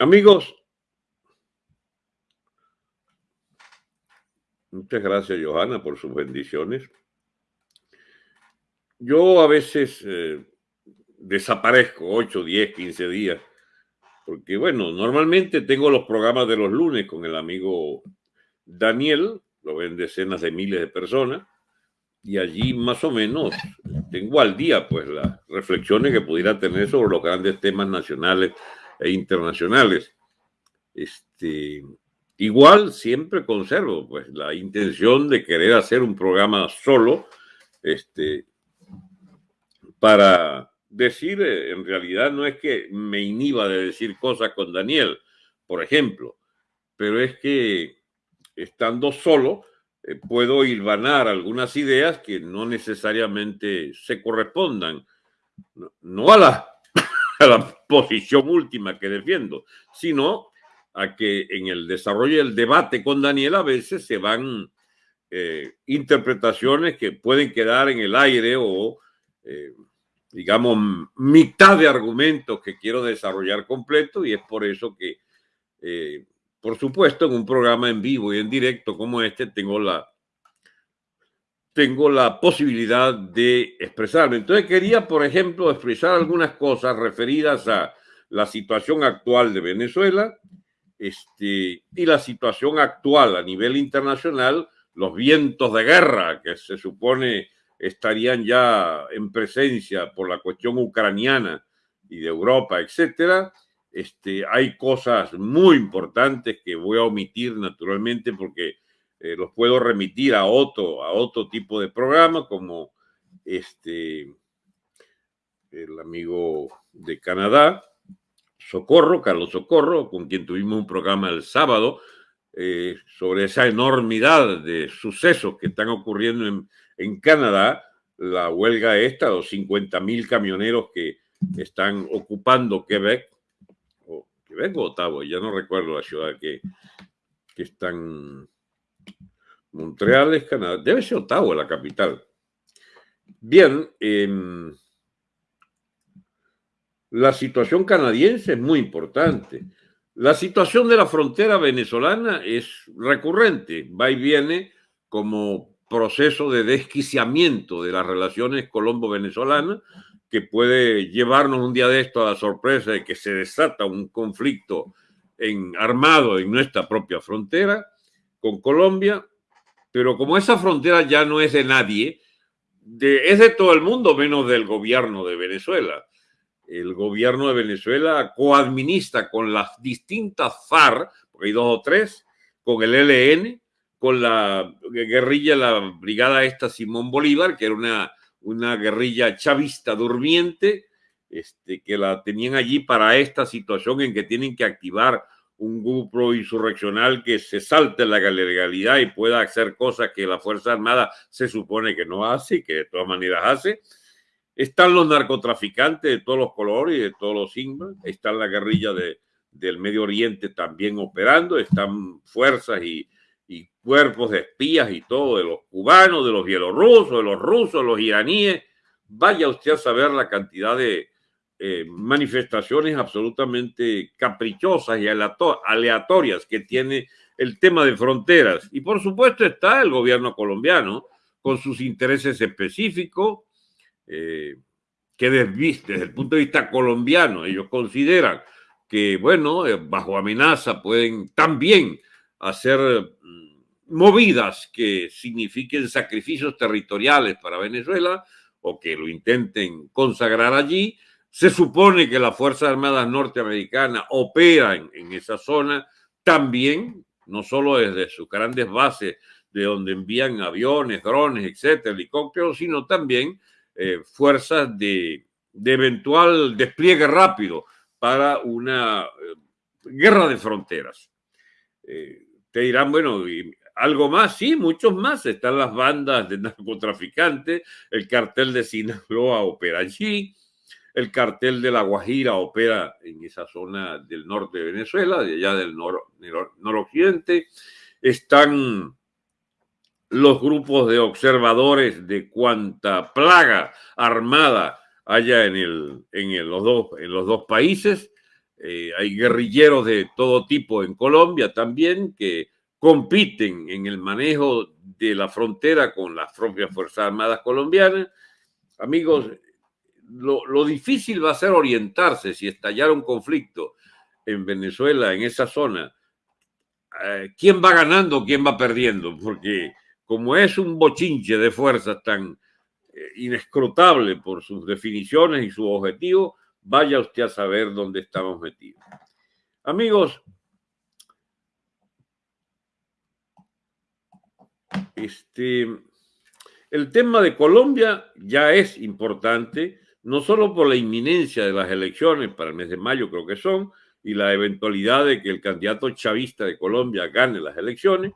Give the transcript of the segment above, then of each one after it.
Amigos, muchas gracias Johanna por sus bendiciones. Yo a veces eh, desaparezco 8, 10, 15 días, porque bueno, normalmente tengo los programas de los lunes con el amigo Daniel, lo ven decenas de miles de personas, y allí más o menos tengo al día pues las reflexiones que pudiera tener sobre los grandes temas nacionales e internacionales. Este, igual siempre conservo pues la intención de querer hacer un programa solo, este, para decir, eh, en realidad no es que me inhiba de decir cosas con Daniel, por ejemplo, pero es que estando solo eh, puedo hilvanar algunas ideas que no necesariamente se correspondan, no la a la posición última que defiendo, sino a que en el desarrollo del debate con Daniel a veces se van eh, interpretaciones que pueden quedar en el aire o, eh, digamos, mitad de argumentos que quiero desarrollar completo y es por eso que, eh, por supuesto, en un programa en vivo y en directo como este tengo la tengo la posibilidad de expresarme. Entonces quería, por ejemplo, expresar algunas cosas referidas a la situación actual de Venezuela este, y la situación actual a nivel internacional, los vientos de guerra que se supone estarían ya en presencia por la cuestión ucraniana y de Europa, etcétera. Este, hay cosas muy importantes que voy a omitir naturalmente porque eh, los puedo remitir a otro, a otro tipo de programa, como este, el amigo de Canadá, Socorro, Carlos Socorro, con quien tuvimos un programa el sábado eh, sobre esa enormidad de sucesos que están ocurriendo en, en Canadá, la huelga esta, los 50 mil camioneros que están ocupando Quebec, o Quebec o Ottawa, ya no recuerdo la ciudad que, que están Montreal es Canadá. Debe ser Ottawa la capital. Bien, em, la situación canadiense es muy importante. La situación de la frontera venezolana es recurrente, va y viene como proceso de desquiciamiento de las relaciones colombo-venezolanas que puede llevarnos un día de esto a la sorpresa de que se desata un conflicto en, armado en nuestra propia frontera con Colombia pero como esa frontera ya no es de nadie, es de todo el mundo menos del gobierno de Venezuela. El gobierno de Venezuela coadministra con las distintas FARC, porque hay dos o tres, con el ELN, con la guerrilla, la brigada esta Simón Bolívar, que era una, una guerrilla chavista durmiente, este, que la tenían allí para esta situación en que tienen que activar un grupo insurreccional que se salte la legalidad y pueda hacer cosas que la Fuerza Armada se supone que no hace y que de todas maneras hace. Están los narcotraficantes de todos los colores y de todos los signos. Está la guerrilla de, del Medio Oriente también operando. Están fuerzas y, y cuerpos de espías y todo, de los cubanos, de los bielorrusos, de los rusos, los iraníes. Vaya usted a saber la cantidad de, eh, manifestaciones absolutamente caprichosas y aleatorias que tiene el tema de fronteras. Y por supuesto está el gobierno colombiano con sus intereses específicos, eh, que desde, el punto de vista colombiano ellos consideran que, bueno, eh, bajo amenaza pueden también hacer mm, movidas que signifiquen sacrificios territoriales para Venezuela o que lo intenten consagrar allí, se supone que las Fuerzas Armadas norteamericanas operan en esa zona también, no solo desde sus grandes bases de donde envían aviones, drones, etcétera, helicópteros, sino también eh, fuerzas de, eventual despliegue rápido para una eh, guerra de fronteras. Eh, te dirán, bueno, algo más, sí, muchos más. Están las bandas de narcotraficantes, el cartel de Sinaloa opera allí, el cartel de La Guajira opera en esa zona del norte de Venezuela, de allá del noroccidente. Están los grupos de observadores de cuanta plaga armada haya en, el, en, los, dos, en los dos países. Eh, hay guerrilleros de todo tipo en Colombia también que compiten en el manejo de la frontera con las propias Fuerzas Armadas colombianas. Amigos, lo, difícil va a ser orientarse si estallara un conflicto en Venezuela, en esa zona, eh, quién va ganando, quién va perdiendo, porque como es un bochinche de fuerzas tan eh, inescrutable por sus definiciones y su objetivo, vaya usted a saber dónde estamos metidos. Amigos, este, el tema de Colombia ya es importante, no solo por la inminencia de las elecciones para el mes de mayo, creo que son, y la eventualidad de que el candidato chavista de Colombia gane las elecciones.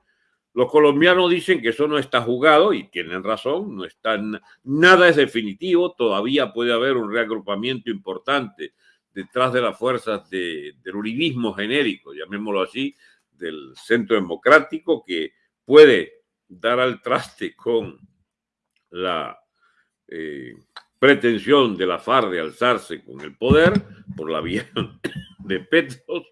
Los colombianos dicen que eso no está jugado y tienen razón, no está, nada es definitivo, todavía puede haber un reagrupamiento importante detrás de las fuerzas del uribismo genérico, llamémoslo así, del centro democrático, que puede dar al traste con la eh, pretensión de la FARC de alzarse con el poder por la vía de Petros,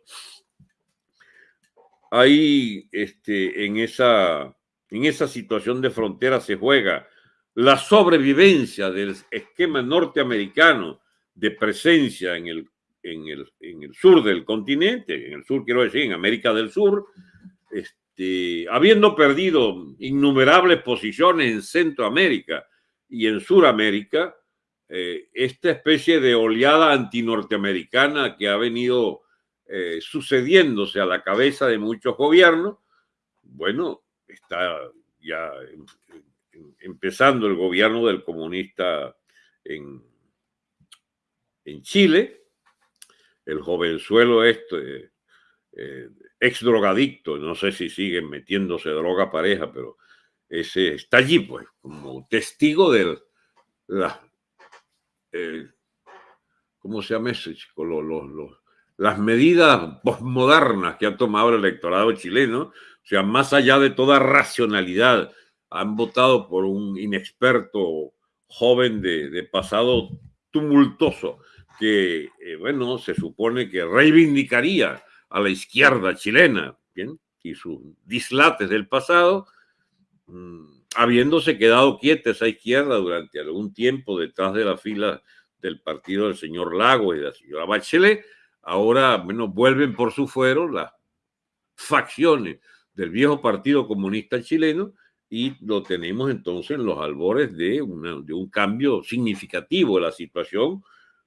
ahí este, en, esa, en esa situación de frontera se juega la sobrevivencia del esquema norteamericano de presencia en el, en el, en el sur del continente, en el sur quiero decir, en América del Sur, este, habiendo perdido innumerables posiciones en Centroamérica y en Suramérica, eh, esta especie de oleada antinorteamericana que ha venido eh, sucediéndose a la cabeza de muchos gobiernos, bueno, está ya empezando el gobierno del comunista en, en Chile, el jovenzuelo este, eh, ex drogadicto, no sé si siguen metiéndose droga pareja, pero ese está allí, pues, como testigo de la eh, ¿cómo se llama eso, las medidas postmodernas que ha tomado el electorado chileno, o sea, más allá de toda racionalidad, han votado por un inexperto joven de, pasado tumultuoso que, eh, bueno, se supone que reivindicaría a la izquierda chilena, ¿bien? Y sus dislates del pasado, mm, habiéndose quedado quieta esa izquierda durante algún tiempo detrás de la fila del partido del señor Lago y de la señora Bachelet, ahora menos vuelven por su fuero las facciones del viejo Partido Comunista Chileno y lo tenemos entonces en los albores de, de un cambio significativo de la situación,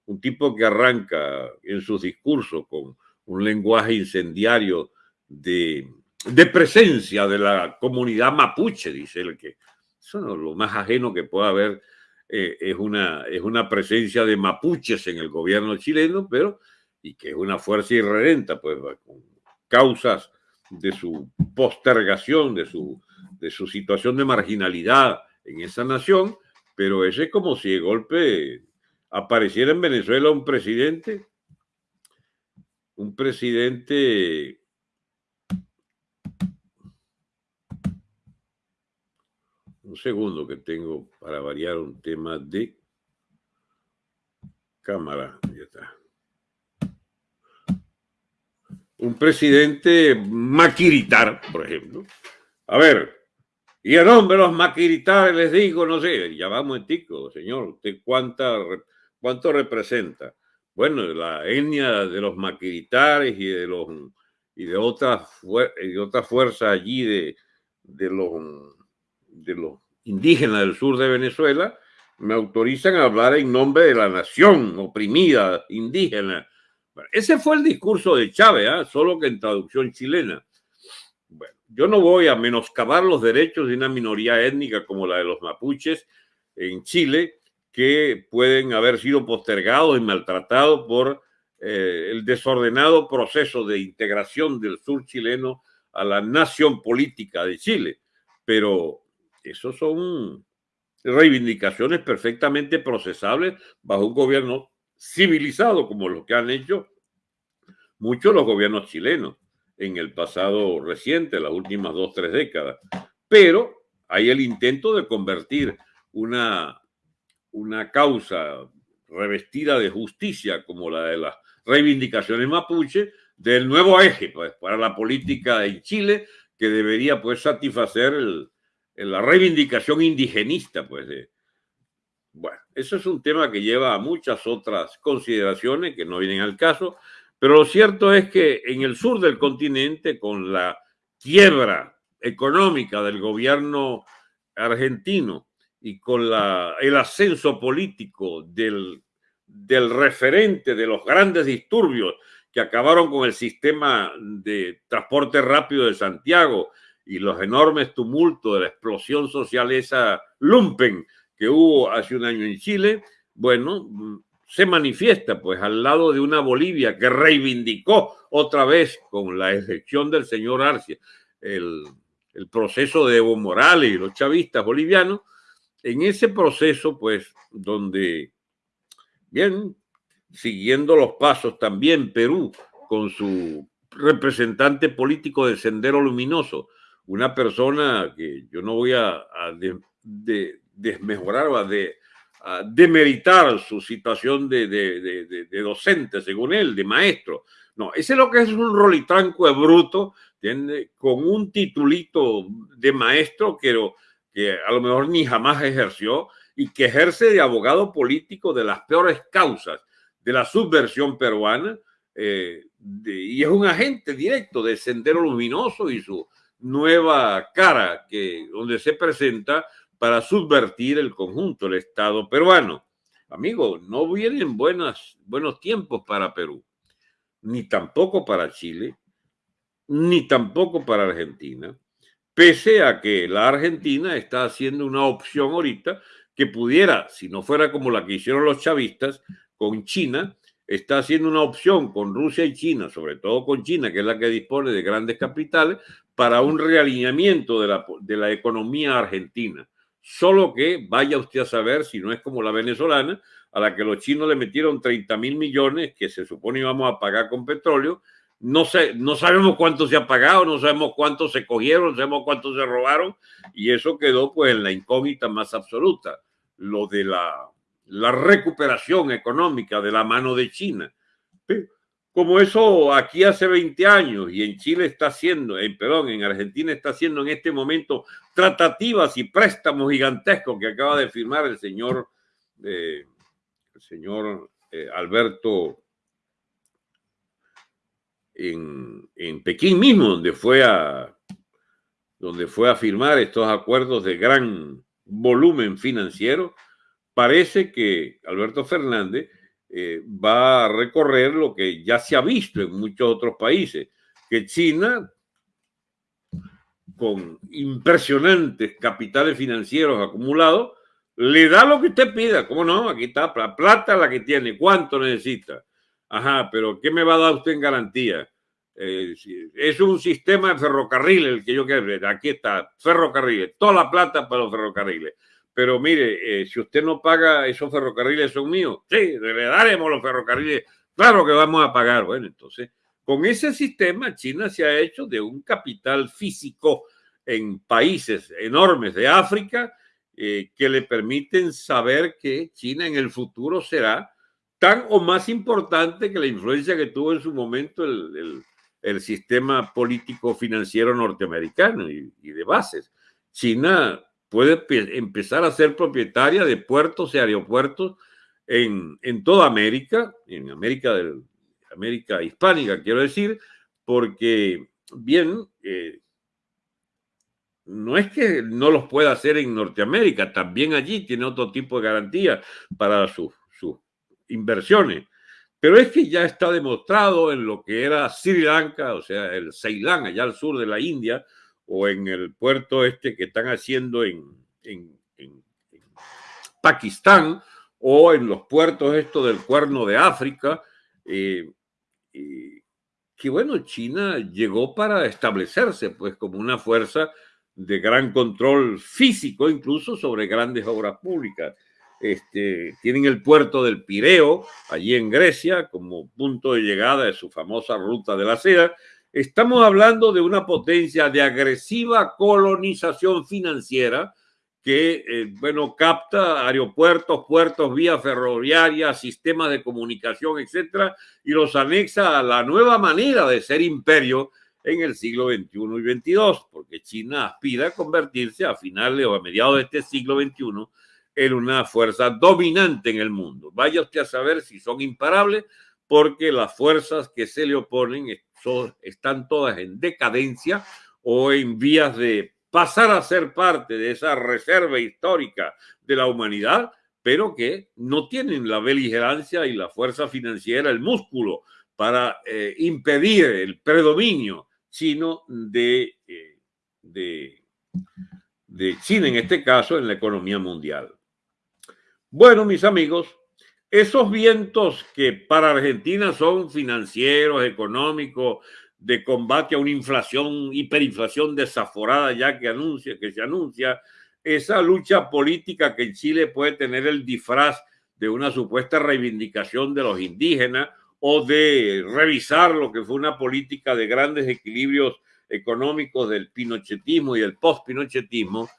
un tipo que arranca en sus discursos con un lenguaje incendiario de de presencia de la comunidad mapuche, dice el que eso no, lo más ajeno que pueda haber eh, es, una, es una presencia de mapuches en el gobierno chileno, pero y que es una fuerza irredenta, pues con causas de su postergación, de su, de su situación de marginalidad en esa nación, pero ese es como si de golpe apareciera en Venezuela un presidente, un presidente un segundo que tengo para variar un tema de cámara. Ya está. Un presidente maquiritar, por ejemplo. A ver, y en nombre de los maquiritares les digo, no sé, ya vamos en tico, señor, ¿usted cuánta, cuánto representa? Bueno, la etnia de los maquiritares y de los y de otras de otras fuerzas allí de, de los de los indígenas del sur de Venezuela, me autorizan a hablar en nombre de la nación oprimida indígena. ese fue el discurso de Chávez, ¿ah? solo que en traducción chilena. Bueno, yo no voy a menoscabar los derechos de una minoría étnica como la de los mapuches en Chile, que pueden haber sido postergados y maltratados por eh, el desordenado proceso de integración del sur chileno a la nación política de Chile. Pero esos son reivindicaciones perfectamente procesables bajo un gobierno civilizado como lo que han hecho muchos los gobiernos chilenos en el pasado reciente, las últimas dos, tres décadas. Pero hay el intento de convertir una, una causa revestida de justicia como la de la reivindicaciones mapuche del nuevo eje pues, para la política en Chile que debería pues satisfacer la reivindicación indigenista pues bueno, eso es un tema que lleva a muchas otras consideraciones que no vienen al caso, pero lo cierto es que en el sur del continente, con la quiebra económica del gobierno argentino y con la, el ascenso político del, del referente de los grandes disturbios que acabaron con el sistema de transporte rápido de Santiago y los enormes tumultos de la explosión social esa lumpen que hubo hace un año en Chile, bueno, se manifiesta pues al lado de una Bolivia que reivindicó otra vez con la elección del señor Arcia el, el proceso de Evo Morales y los chavistas bolivianos, en ese proceso pues donde, bien, siguiendo los pasos también Perú con su representante político del Sendero Luminoso, una persona que yo no voy a, de, desmejorar o a, de, demeritar su situación de, de, docente, según él, de maestro. No, ese es lo que es un rolitranco de bruto, con un titulito de maestro que, que a lo mejor ni jamás ejerció y que ejerce de abogado político de las peores causas de la subversión peruana eh, y es un agente directo de Sendero Luminoso y su nueva cara que donde se presenta para subvertir el conjunto del Estado peruano. Amigo, no vienen buenas, buenos tiempos para Perú, ni tampoco para Chile, ni tampoco para Argentina, pese a que la Argentina está haciendo una opción ahorita que pudiera, si no fuera como la que hicieron los chavistas, con China, está haciendo una opción con Rusia y China, sobre todo con China, que es la que dispone de grandes capitales, para un realineamiento de la, economía argentina. Solo que vaya usted a saber si no es como la venezolana, a la que los chinos le metieron 30 mil millones que se supone íbamos a pagar con petróleo. No, sé, no sabemos cuánto se ha pagado, no sabemos cuánto se cogieron, no sabemos cuánto se robaron y eso quedó pues en la incógnita más absoluta. Lo de la la recuperación económica de la mano de China. Como eso aquí hace 20 años y en Chile está haciendo, en, perdón, en Argentina está haciendo en este momento tratativas y préstamos gigantescos que acaba de firmar el señor, eh, el señor eh, Alberto en, en Pekín mismo, donde fue a donde fue a firmar estos acuerdos de gran volumen financiero. Parece que Alberto Fernández eh, va a recorrer lo que ya se ha visto en muchos otros países, que China, con impresionantes capitales financieros acumulados, le da lo que usted pida. ¿Cómo no? Aquí está la plata la que tiene. ¿Cuánto necesita? Ajá, pero ¿qué me va a dar usted en garantía? Eh, es un sistema de ferrocarril el que yo quiero. Aquí está, ferrocarriles, toda la plata para los ferrocarriles pero mire, eh, si usted no paga, esos ferrocarriles son míos. Sí, le daremos los ferrocarriles. Claro que vamos a pagar. Bueno, entonces, con ese sistema, China se ha hecho de un capital físico en países enormes de África eh, que le permiten saber que China en el futuro será tan o más importante que la influencia que tuvo en su momento el, sistema político financiero norteamericano y, y de bases. China puede empezar a ser propietaria de puertos y aeropuertos en, en toda América, en América, del, América hispánica, quiero decir, porque bien, eh, no es que no los pueda hacer en Norteamérica, también allí tiene otro tipo de garantía para sus, sus inversiones. Pero es que ya está demostrado en lo que era Sri Lanka, o sea, el Ceilán, allá al sur de la India, o en el puerto este que están haciendo en, en, Pakistán o en los puertos estos del cuerno de África, eh, que bueno, China llegó para establecerse pues como una fuerza de gran control físico incluso sobre grandes obras públicas. Este, tienen el puerto del Pireo, allí en Grecia, como punto de llegada de su famosa ruta de la seda, Estamos hablando de una potencia de agresiva colonización financiera que, eh, bueno, capta aeropuertos, puertos, vías ferroviarias, sistemas de comunicación, etcétera, y los anexa a la nueva manera de ser imperio en el siglo XXI y XXII, porque China aspira a convertirse a finales o a mediados de este siglo XXI en una fuerza dominante en el mundo. Vaya usted a saber si son imparables, porque las fuerzas que se le oponen están todas en decadencia o en vías de pasar a ser parte de esa reserva histórica de la humanidad, pero que no tienen la beligerancia y la fuerza financiera, el músculo para eh, impedir el predominio chino eh, de China, en este caso, en la economía mundial. Bueno, mis amigos, esos vientos que para Argentina son financieros, económicos, de combate a una inflación, hiperinflación desaforada ya que anuncia, que se anuncia, esa lucha política que en Chile puede tener el disfraz de una supuesta reivindicación de los indígenas o de revisar lo que fue una política de grandes equilibrios económicos del pinochetismo y el post-pinochetismo,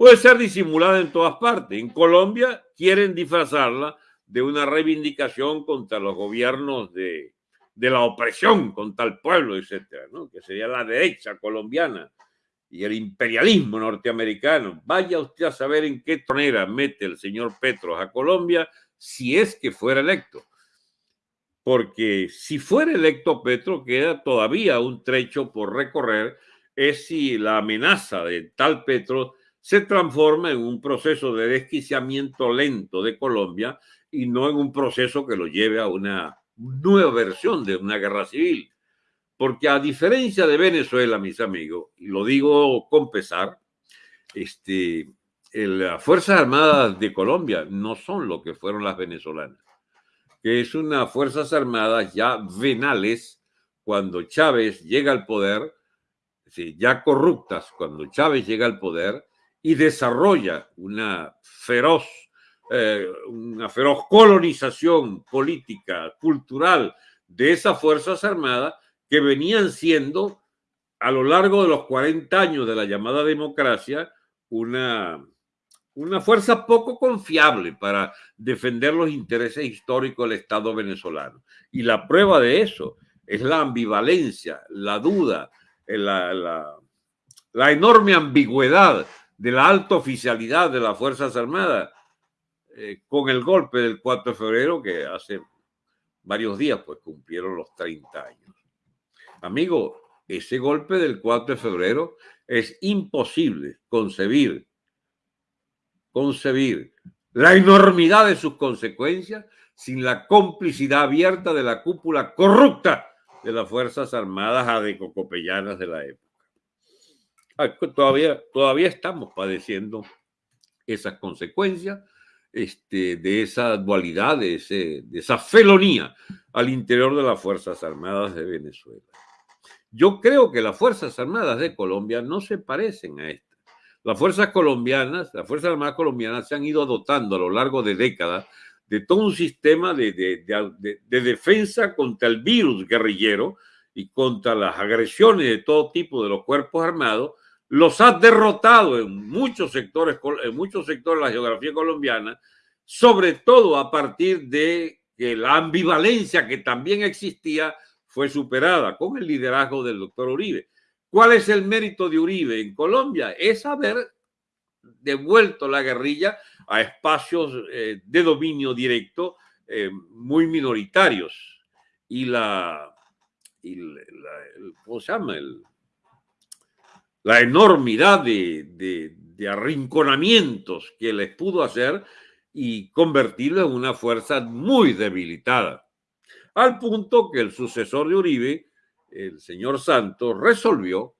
puede ser disimulada en todas partes. En Colombia quieren disfrazarla de una reivindicación contra los gobiernos de, de la opresión contra el pueblo, etcétera, ¿no? que sería la derecha colombiana y el imperialismo norteamericano. Vaya usted a saber en qué tonera mete el señor Petros a Colombia si es que fuera electo. Porque si fuera electo Petro, queda todavía un trecho por recorrer, es si la amenaza de tal Petro se transforma en un proceso de desquiciamiento lento de Colombia y no en un proceso que lo lleve a una nueva versión de una guerra civil. Porque a diferencia de Venezuela, mis amigos, y lo digo con pesar, este, las Fuerzas Armadas de Colombia no son lo que fueron las venezolanas, que es unas Fuerzas Armadas ya venales cuando Chávez llega al poder, ya corruptas cuando Chávez llega al poder y desarrolla una feroz eh, una feroz colonización política, cultural de esas Fuerzas Armadas que venían siendo a lo largo de los 40 años de la llamada democracia una, una fuerza poco confiable para defender los intereses históricos del Estado venezolano. Y la prueba de eso es la ambivalencia, la duda, la, la, la enorme ambigüedad de la alta oficialidad de las Fuerzas Armadas eh, con el golpe del 4 de febrero, que hace varios días pues cumplieron los 30 años. Amigo, ese golpe del 4 de febrero es imposible concebir, concebir la enormidad de sus consecuencias sin la complicidad abierta de la cúpula corrupta de las Fuerzas Armadas adecocopellanas de la época. Ah, todavía, todavía estamos padeciendo esas consecuencias este, de esa dualidad, de, esa felonía al interior de las Fuerzas Armadas de Venezuela. Yo creo que las Fuerzas Armadas de Colombia no se parecen a estas. Las fuerzas colombianas, las Fuerzas Armadas colombianas se han ido dotando a lo largo de décadas de todo un sistema de, de, defensa contra el virus guerrillero y contra las agresiones de todo tipo de los cuerpos armados, los ha derrotado en muchos sectores, en muchos sectores de la geografía colombiana, sobre todo a partir de que la ambivalencia que también existía fue superada con el liderazgo del doctor Uribe. ¿Cuál es el mérito de Uribe en Colombia? Es haber devuelto la guerrilla a espacios eh, de dominio directo eh, muy minoritarios. Y la, y ¿cómo se llama? El, la enormidad de, arrinconamientos que les pudo hacer y convertirlo en una fuerza muy debilitada. Al punto que el sucesor de Uribe, el señor Santos, resolvió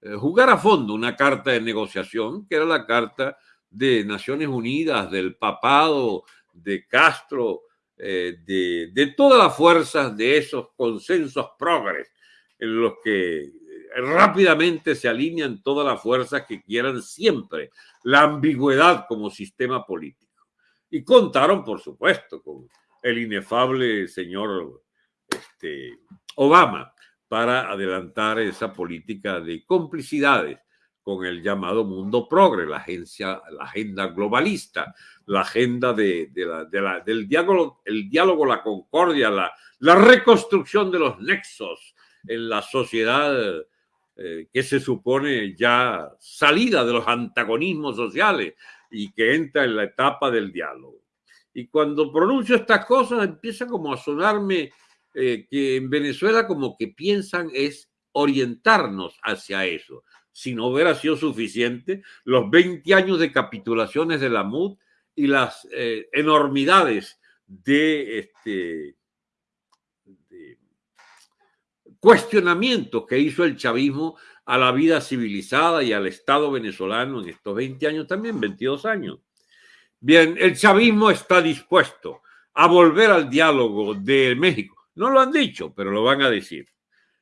eh, jugar a fondo una carta de negociación, que era la carta de Naciones Unidas, del papado, de Castro, eh, de, de, todas las fuerzas de esos consensos progres en los que rápidamente se alinean todas las fuerzas que quieran siempre la ambigüedad como sistema político. Y contaron, por supuesto, con el inefable señor este, Obama para adelantar esa política de complicidades con el llamado mundo progre, la, agencia, la agenda globalista, la agenda de, la, del diálogo, el diálogo, la concordia, la, la reconstrucción de los nexos en la sociedad eh, que se supone ya salida de los antagonismos sociales y que entra en la etapa del diálogo. Y cuando pronuncio estas cosas empieza como a sonarme eh, que en Venezuela como que piensan es orientarnos hacia eso. Si no hubiera sido suficiente, los 20 años de capitulaciones de la MUD y las eh, enormidades de, este, de cuestionamientos que hizo el chavismo a la vida civilizada y al Estado venezolano en estos 20 años también, 22 años. Bien, el chavismo está dispuesto a volver al diálogo de México no lo han dicho, pero lo van a decir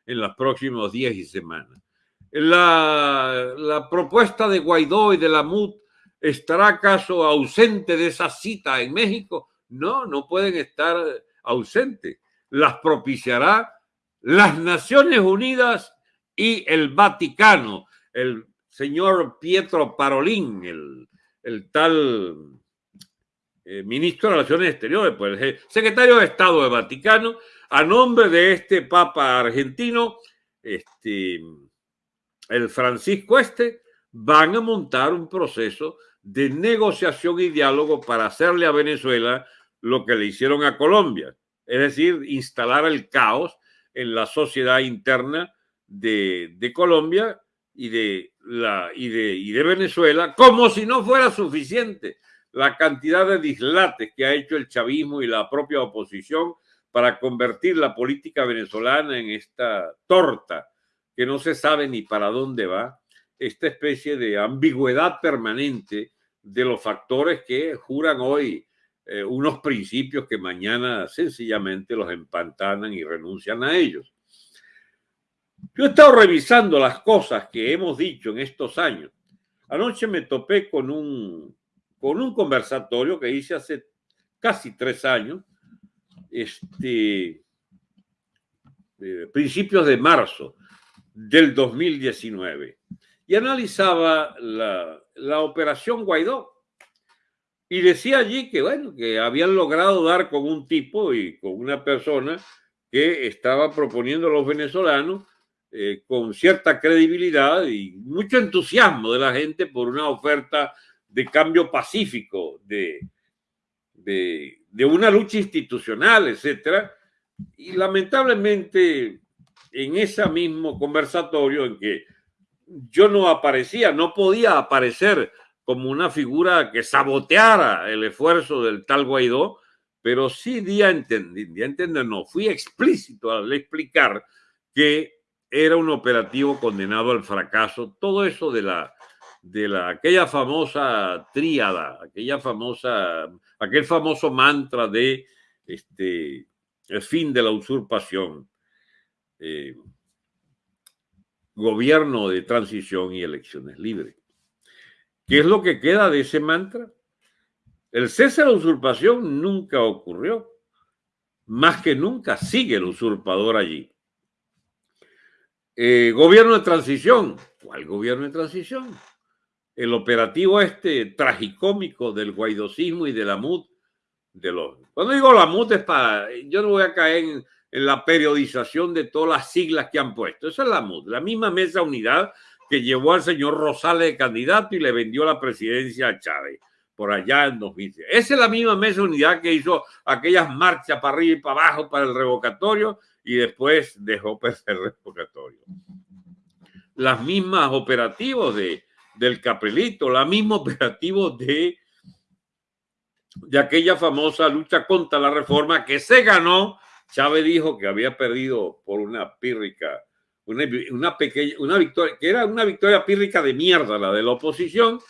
en los próximos días y semanas. La, propuesta de Guaidó y de la MUD estará acaso ausente de esa cita en México? No, no pueden estar ausentes. Las propiciará las Naciones Unidas y el Vaticano, el señor Pietro Parolín, el, el tal eh, ministro de Relaciones Exteriores, pues el secretario de Estado del Vaticano, a nombre de este Papa argentino, este, el Francisco Este, van a montar un proceso de negociación y diálogo para hacerle a Venezuela lo que le hicieron a Colombia, es decir, instalar el caos en la sociedad interna de, Colombia y de, la, y, de, y de Venezuela, como si no fuera suficiente la cantidad de dislates que ha hecho el chavismo y la propia oposición para convertir la política venezolana en esta torta que no se sabe ni para dónde va, esta especie de ambigüedad permanente de los factores que juran hoy eh, unos principios que mañana sencillamente los empantanan y renuncian a ellos. Yo he estado revisando las cosas que hemos dicho en estos años. Anoche me topé con un, con un conversatorio que hice hace casi tres años este, eh, principios de marzo del 2019 y analizaba la, la, operación Guaidó y decía allí que, bueno, que habían logrado dar con un tipo y con una persona que estaba proponiendo a los venezolanos eh, con cierta credibilidad y mucho entusiasmo de la gente por una oferta de cambio pacífico, de, de, de una lucha institucional, etcétera. Y lamentablemente, en ese mismo conversatorio en que yo no aparecía, no podía aparecer como una figura que saboteara el esfuerzo del tal Guaidó, pero sí di a entender, no, fui explícito al explicar que era un operativo condenado al fracaso. Todo eso de la de la, aquella famosa tríada, aquella famosa, aquel famoso mantra de este, el fin de la usurpación, eh, gobierno de transición y elecciones libres. ¿Qué es lo que queda de ese mantra? El cese de usurpación nunca ocurrió. Más que nunca sigue el usurpador allí. Eh, gobierno de transición. ¿Cuál gobierno de transición? el operativo este tragicómico del guaidosismo y de la MUD. De los, cuando digo la MUD es para, yo no voy a caer en, la periodización de todas las siglas que han puesto. Esa es la MUD, la misma mesa unidad que llevó al señor Rosales de candidato y le vendió la presidencia a Chávez por allá en 2010. Esa es la misma mesa unidad que hizo aquellas marchas para arriba y para abajo para el revocatorio y después dejó perder el revocatorio. Las mismas operativos de del Capelito, la misma operativo de, de aquella famosa lucha contra la reforma que se ganó. Chávez dijo que había perdido por una pírrica, una, pequeña, una victoria, que era una victoria pírrica de mierda, la de la oposición,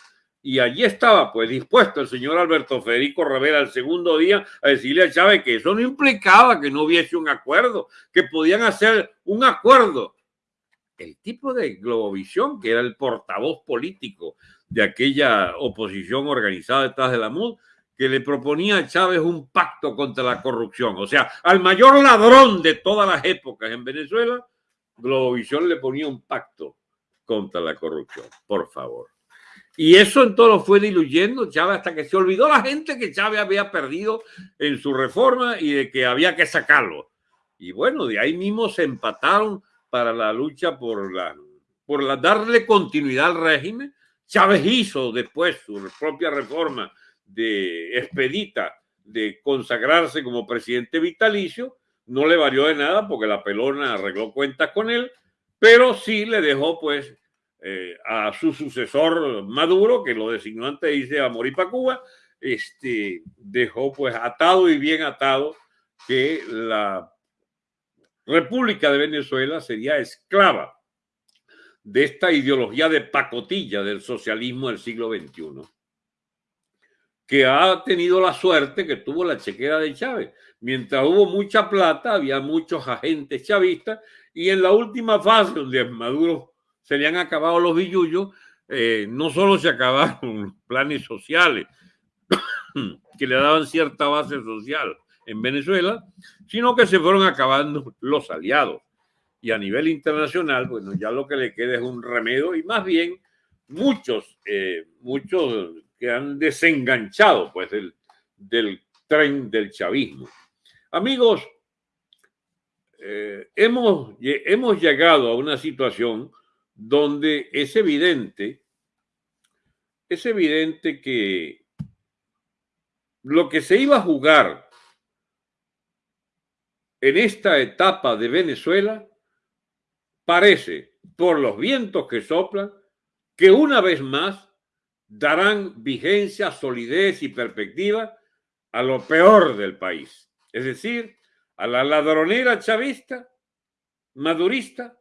y allí estaba, pues, dispuesto el señor Alberto Federico Rivera el segundo día a decirle a Chávez que eso no implicaba que no hubiese un acuerdo, que podían hacer un acuerdo el tipo de Globovisión, que era el portavoz político de aquella oposición organizada detrás de la MUD, que le proponía a Chávez un pacto contra la corrupción. O sea, al mayor ladrón de todas las épocas en Venezuela, Globovisión le ponía un pacto contra la corrupción, por favor. Y eso en todo lo fue diluyendo Chávez hasta que se olvidó la gente que Chávez había perdido en su reforma y de que había que sacarlo. Y bueno, de ahí mismo se empataron para la lucha por la por la, darle continuidad al régimen. Chávez hizo después su propia reforma de expedita de consagrarse como presidente vitalicio. No le varió de nada porque la pelona arregló cuentas con él, pero sí le dejó pues eh, a su sucesor Maduro, que lo designó antes dice a morir para Cuba, este, dejó pues atado y bien atado que la República de Venezuela sería esclava de esta ideología de pacotilla del socialismo del siglo XXI, que ha tenido la suerte que tuvo la chequera de Chávez. Mientras hubo mucha plata, había muchos agentes chavistas y en la última fase, donde Maduro se le han acabado los billullos, eh, no solo se acabaron los planes sociales que le daban cierta base social en Venezuela, sino que se fueron acabando los aliados. Y a nivel internacional, bueno, ya lo que le queda es un remedio y más bien muchos, eh, muchos que han desenganchado pues del, del tren del chavismo. Amigos, eh, hemos, hemos llegado a una situación donde es evidente, es evidente que lo que se iba a jugar en esta etapa de Venezuela parece, por los vientos que soplan, que una vez más darán vigencia, solidez y perspectiva a lo peor del país, es decir, a la ladronera chavista, madurista,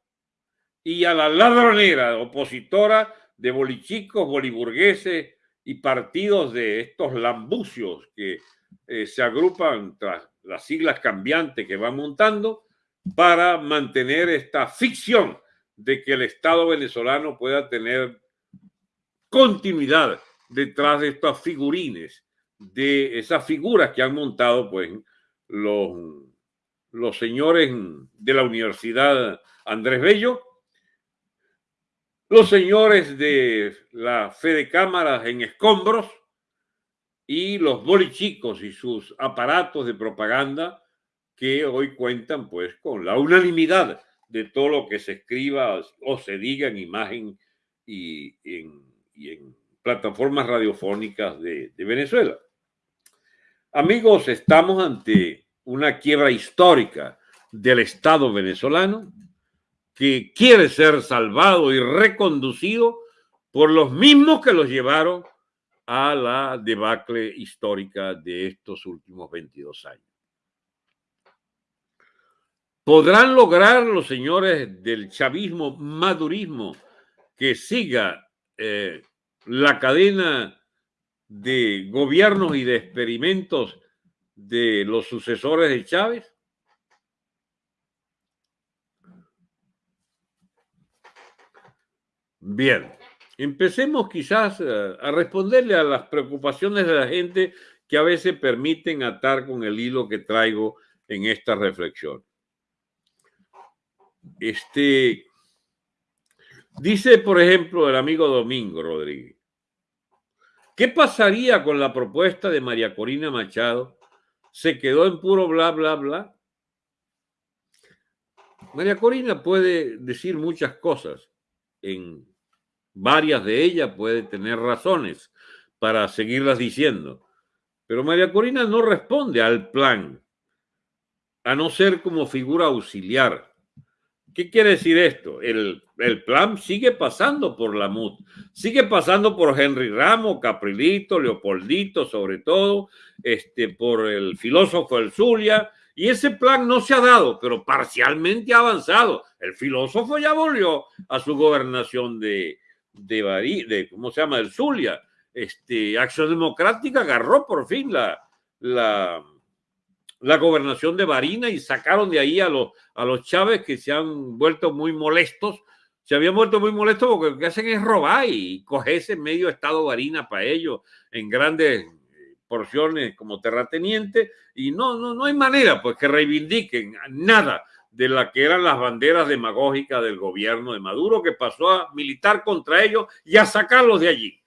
y a la ladronera opositora de bolichicos, boliburgueses y partidos de estos lambucios que eh, se agrupan tras las siglas cambiantes que van montando para mantener esta ficción de que el Estado venezolano pueda tener continuidad detrás de estas figurines, de esas figuras que han montado pues los, los señores de la Universidad Andrés Bello los señores de la fe de cámaras en escombros y los bolichicos y sus aparatos de propaganda que hoy cuentan pues con la unanimidad de todo lo que se escriba o se diga en imagen y en, plataformas radiofónicas de Venezuela. Amigos, estamos ante una quiebra histórica del Estado venezolano que quiere ser salvado y reconducido por los mismos que los llevaron a la debacle histórica de estos últimos 22 años. ¿Podrán lograr los señores del chavismo, madurismo, que siga eh, la cadena de gobiernos y de experimentos de los sucesores de Chávez? Bien, empecemos quizás eh, a responderle a las preocupaciones de la gente que a veces permiten atar con el hilo que traigo en esta reflexión. Este, dice, por ejemplo, el amigo Domingo Rodríguez, ¿qué pasaría con la propuesta de María Corina Machado? ¿Se quedó en puro bla, bla, bla? María Corina puede decir muchas cosas en varias de ellas puede tener razones para seguirlas diciendo, pero María Corina no responde al plan, a no ser como figura auxiliar. ¿Qué quiere decir esto? El, el plan sigue pasando por la MUD, sigue pasando por Henry Ramos, Caprilito, Leopoldito, sobre todo, este, por el filósofo El Zulia, y ese plan no se ha dado, pero parcialmente ha avanzado. El filósofo ya volvió a su gobernación de, de, de ¿cómo se llama? El Zulia. Este, Acción Democrática agarró por fin la, la, la gobernación de Barina y sacaron de ahí a los, a los Chávez que se han vuelto muy molestos. Se habían vuelto muy molestos porque lo que hacen es robar y cogerse medio estado Barina para ellos en grandes porciones como terrateniente y no, no, no hay manera pues que reivindiquen nada de la que eran las banderas demagógicas del gobierno de Maduro, que pasó a militar contra ellos y a sacarlos de allí.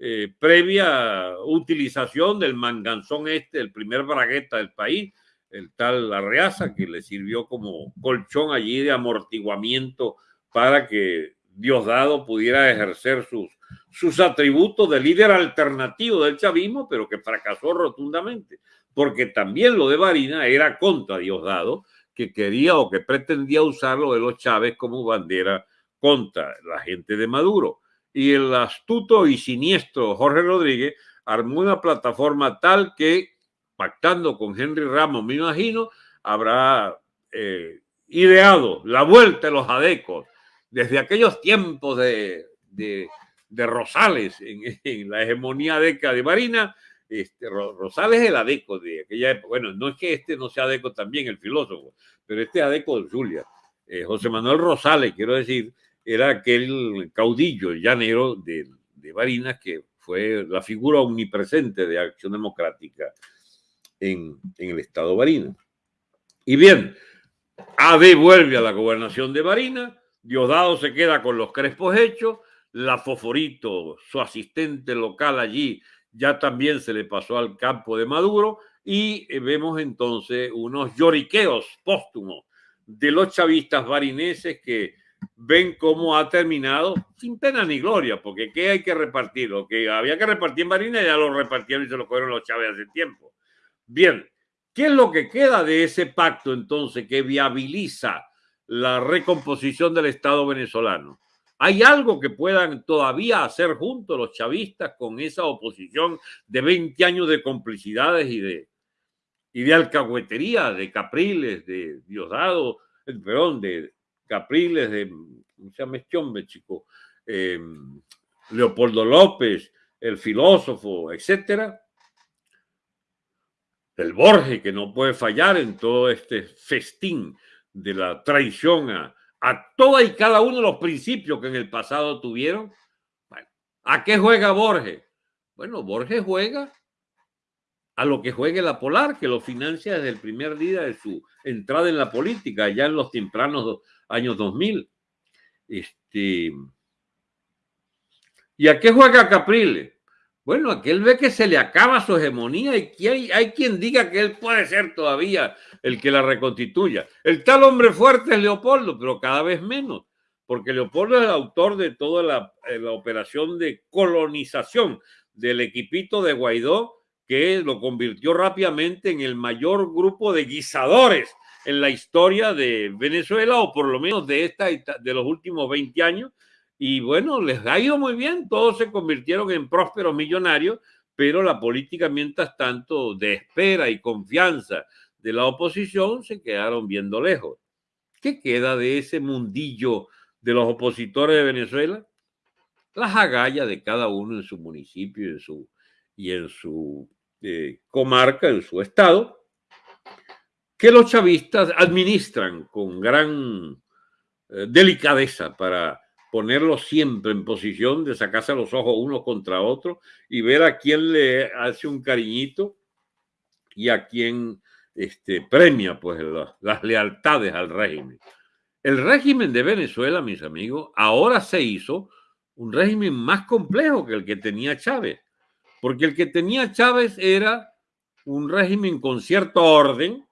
Eh, previa utilización del manganzón este, el primer bragueta del país, el tal Arreaza, que le sirvió como colchón allí de amortiguamiento para que Diosdado pudiera ejercer sus, sus atributos de líder alternativo del chavismo, pero que fracasó rotundamente, porque también lo de Varina era contra Diosdado, que quería o que pretendía usarlo de los Chávez como bandera contra la gente de Maduro. Y el astuto y siniestro Jorge Rodríguez armó una plataforma tal que, pactando con Henry Ramos, me imagino, habrá eh, ideado la vuelta de los adecos desde aquellos tiempos de, de, Rosales en, la hegemonía adeca de Marina. Este, Rosales es el adeco de aquella época. Bueno, no es que este no sea adeco también, el filósofo, pero este adeco de Julia. Eh, José Manuel Rosales, quiero decir, era aquel caudillo llanero de, de Barinas que fue la figura omnipresente de Acción Democrática en, en el estado Barinas. Y bien, AD vuelve a la gobernación de Barinas, Diosdado se queda con los crespos hechos, la Foforito, su asistente local allí, ya también se le pasó al campo de Maduro y eh, vemos entonces unos lloriqueos póstumos de los chavistas barineses que ven cómo ha terminado sin pena ni gloria, porque ¿qué hay que repartir? Lo que había que repartir en Barinas ya lo repartieron y se lo cogieron los Chávez hace tiempo. Bien, ¿qué es lo que queda de ese pacto entonces que viabiliza la recomposición del Estado venezolano? ¿Hay algo que puedan todavía hacer juntos los chavistas con esa oposición de 20 años de complicidades y de, y de alcahuetería, de Capriles, de Diosdado, eh, perdón, de Capriles, de, ¿cómo se llama este? Eh, Leopoldo López, el filósofo, etcétera. El Borges, que no puede fallar en todo este festín de la traición a, a toda y cada uno de los principios que en el pasado tuvieron. ¿a qué juega Borges? Bueno, Borges juega a lo que juegue la Polar, que lo financia desde el primer día de su entrada en la política, ya en los tempranos años 2000. Este, ¿Y a qué juega Capriles? Bueno, aquel ve que se le acaba su hegemonía y hay, hay, quien diga que él puede ser todavía el que la reconstituya. El tal hombre fuerte es Leopoldo, pero cada vez menos, porque Leopoldo es el autor de toda la, eh, la operación de colonización del equipito de Guaidó, que lo convirtió rápidamente en el mayor grupo de guisadores en la historia de Venezuela, o por lo menos de, esta, de los últimos 20 años, y bueno, les ha ido muy bien, todos se convirtieron en prósperos millonarios, pero la política, mientras tanto, de espera y confianza de la oposición, se quedaron viendo lejos. ¿Qué queda de ese mundillo de los opositores de Venezuela? Las agallas de cada uno en su municipio y en su, y en su eh, comarca, en su estado, que los chavistas administran con gran eh, delicadeza para ponerlo siempre en posición de sacarse los ojos uno contra otro y ver a quién le hace un cariñito y a quién este, premia pues las lealtades al régimen. El régimen de Venezuela, mis amigos, ahora se hizo un régimen más complejo que el que tenía Chávez, porque el que tenía Chávez era un régimen con cierto orden,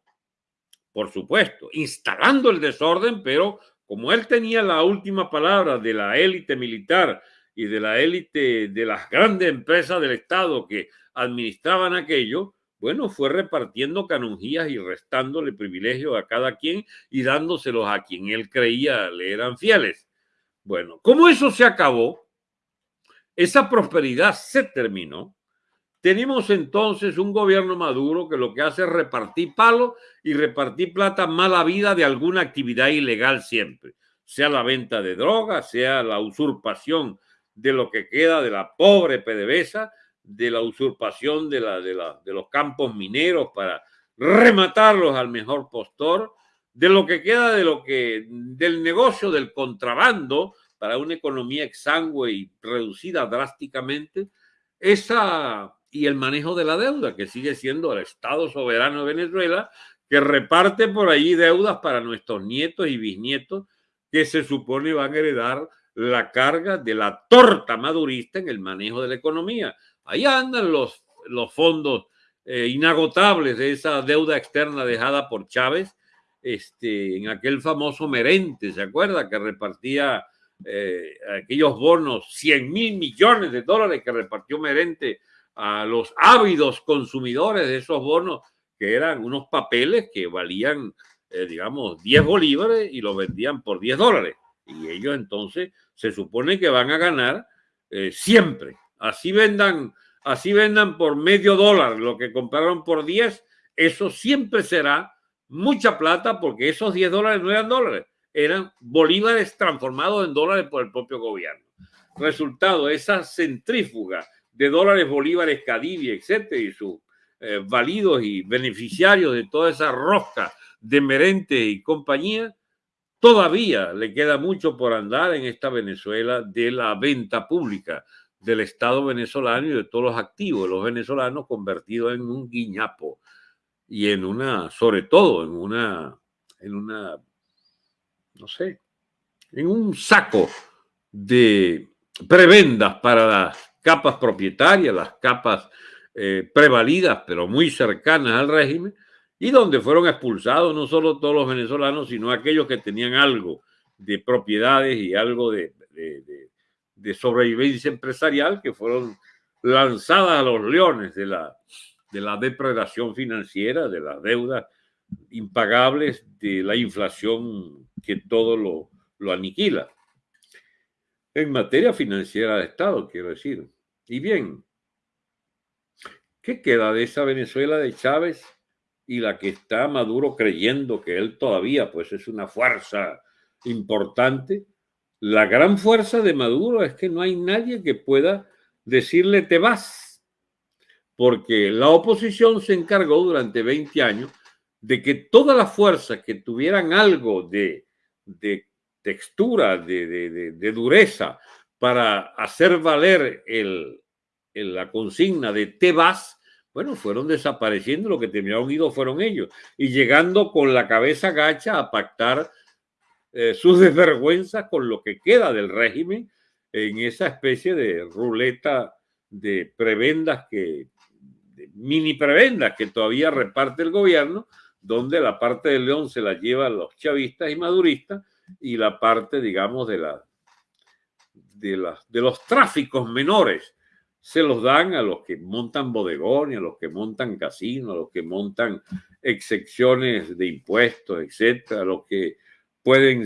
por supuesto, instalando el desorden, pero como él tenía la última palabra de la élite militar y de la élite de las grandes empresas del Estado que administraban aquello, bueno, fue repartiendo canonjías y restándole privilegios a cada quien y dándoselos a quien él creía le eran fieles. Bueno, como eso se acabó, esa prosperidad se terminó, tenemos entonces un gobierno maduro que lo que hace es repartir palos y repartir plata mala vida de alguna actividad ilegal siempre, sea la venta de drogas, sea la usurpación de lo que queda de la pobre PDVSA, de la usurpación de, la, de, la, de los campos mineros para rematarlos al mejor postor, de lo que queda de lo que del negocio del contrabando para una economía exangüe y reducida drásticamente, esa y el manejo de la deuda, que sigue siendo el Estado soberano de Venezuela, que reparte por allí deudas para nuestros nietos y bisnietos que se supone van a heredar la carga de la torta madurista en el manejo de la economía. Ahí andan los, los fondos eh, inagotables de esa deuda externa dejada por Chávez este, en aquel famoso merente, ¿se acuerda? Que repartía eh, aquellos bonos, 100 mil millones de dólares que repartió merente a los ávidos consumidores de esos bonos, que eran unos papeles que valían, eh, digamos, 10 bolívares y los vendían por 10 dólares. Y ellos entonces se supone que van a ganar siempre. Así vendan, así vendan por medio dólar lo que compraron por 10, eso siempre será mucha plata porque esos 10 dólares no eran dólares, eran bolívares transformados en dólares por el propio gobierno. Resultado, esa centrífuga de dólares, bolívares, Cadivi, etcétera, y sus eh, válidos y beneficiarios de toda esa rosca de Merente y compañía, todavía le queda mucho por andar en esta Venezuela de la venta pública del Estado venezolano y de todos los activos de los venezolanos convertidos en un guiñapo y en una, sobre todo en una, en una, no sé, en un saco de prebendas para las capas propietarias, las capas eh, prevalidas, pero muy cercanas al régimen, y donde fueron expulsados no solo todos los venezolanos, sino aquellos que tenían algo de propiedades y algo de, de, sobrevivencia empresarial que fueron lanzadas a los leones de la, de la depredación financiera, de las deudas impagables, de la inflación que todo lo, lo aniquila en materia financiera de Estado, quiero decir. Y bien, ¿qué queda de esa Venezuela de Chávez y la que está Maduro creyendo que él todavía pues es una fuerza importante? La gran fuerza de Maduro es que no hay nadie que pueda decirle te vas, porque la oposición se encargó durante 20 años de que todas las fuerzas que tuvieran algo de, de textura, de, dureza, para hacer valer el, la consigna de te vas, bueno, fueron desapareciendo, lo que terminaron ido fueron ellos, y llegando con la cabeza gacha a pactar eh, sus desvergüenzas con lo que queda del régimen en esa especie de ruleta de prebendas que, mini prebendas que todavía reparte el gobierno, donde la parte del león se la llevan los chavistas y maduristas y la parte, digamos, de, la, de, de los tráficos menores se los dan a los que montan bodegones, a los que montan casinos, a los que montan excepciones de impuestos, etcétera, a los que pueden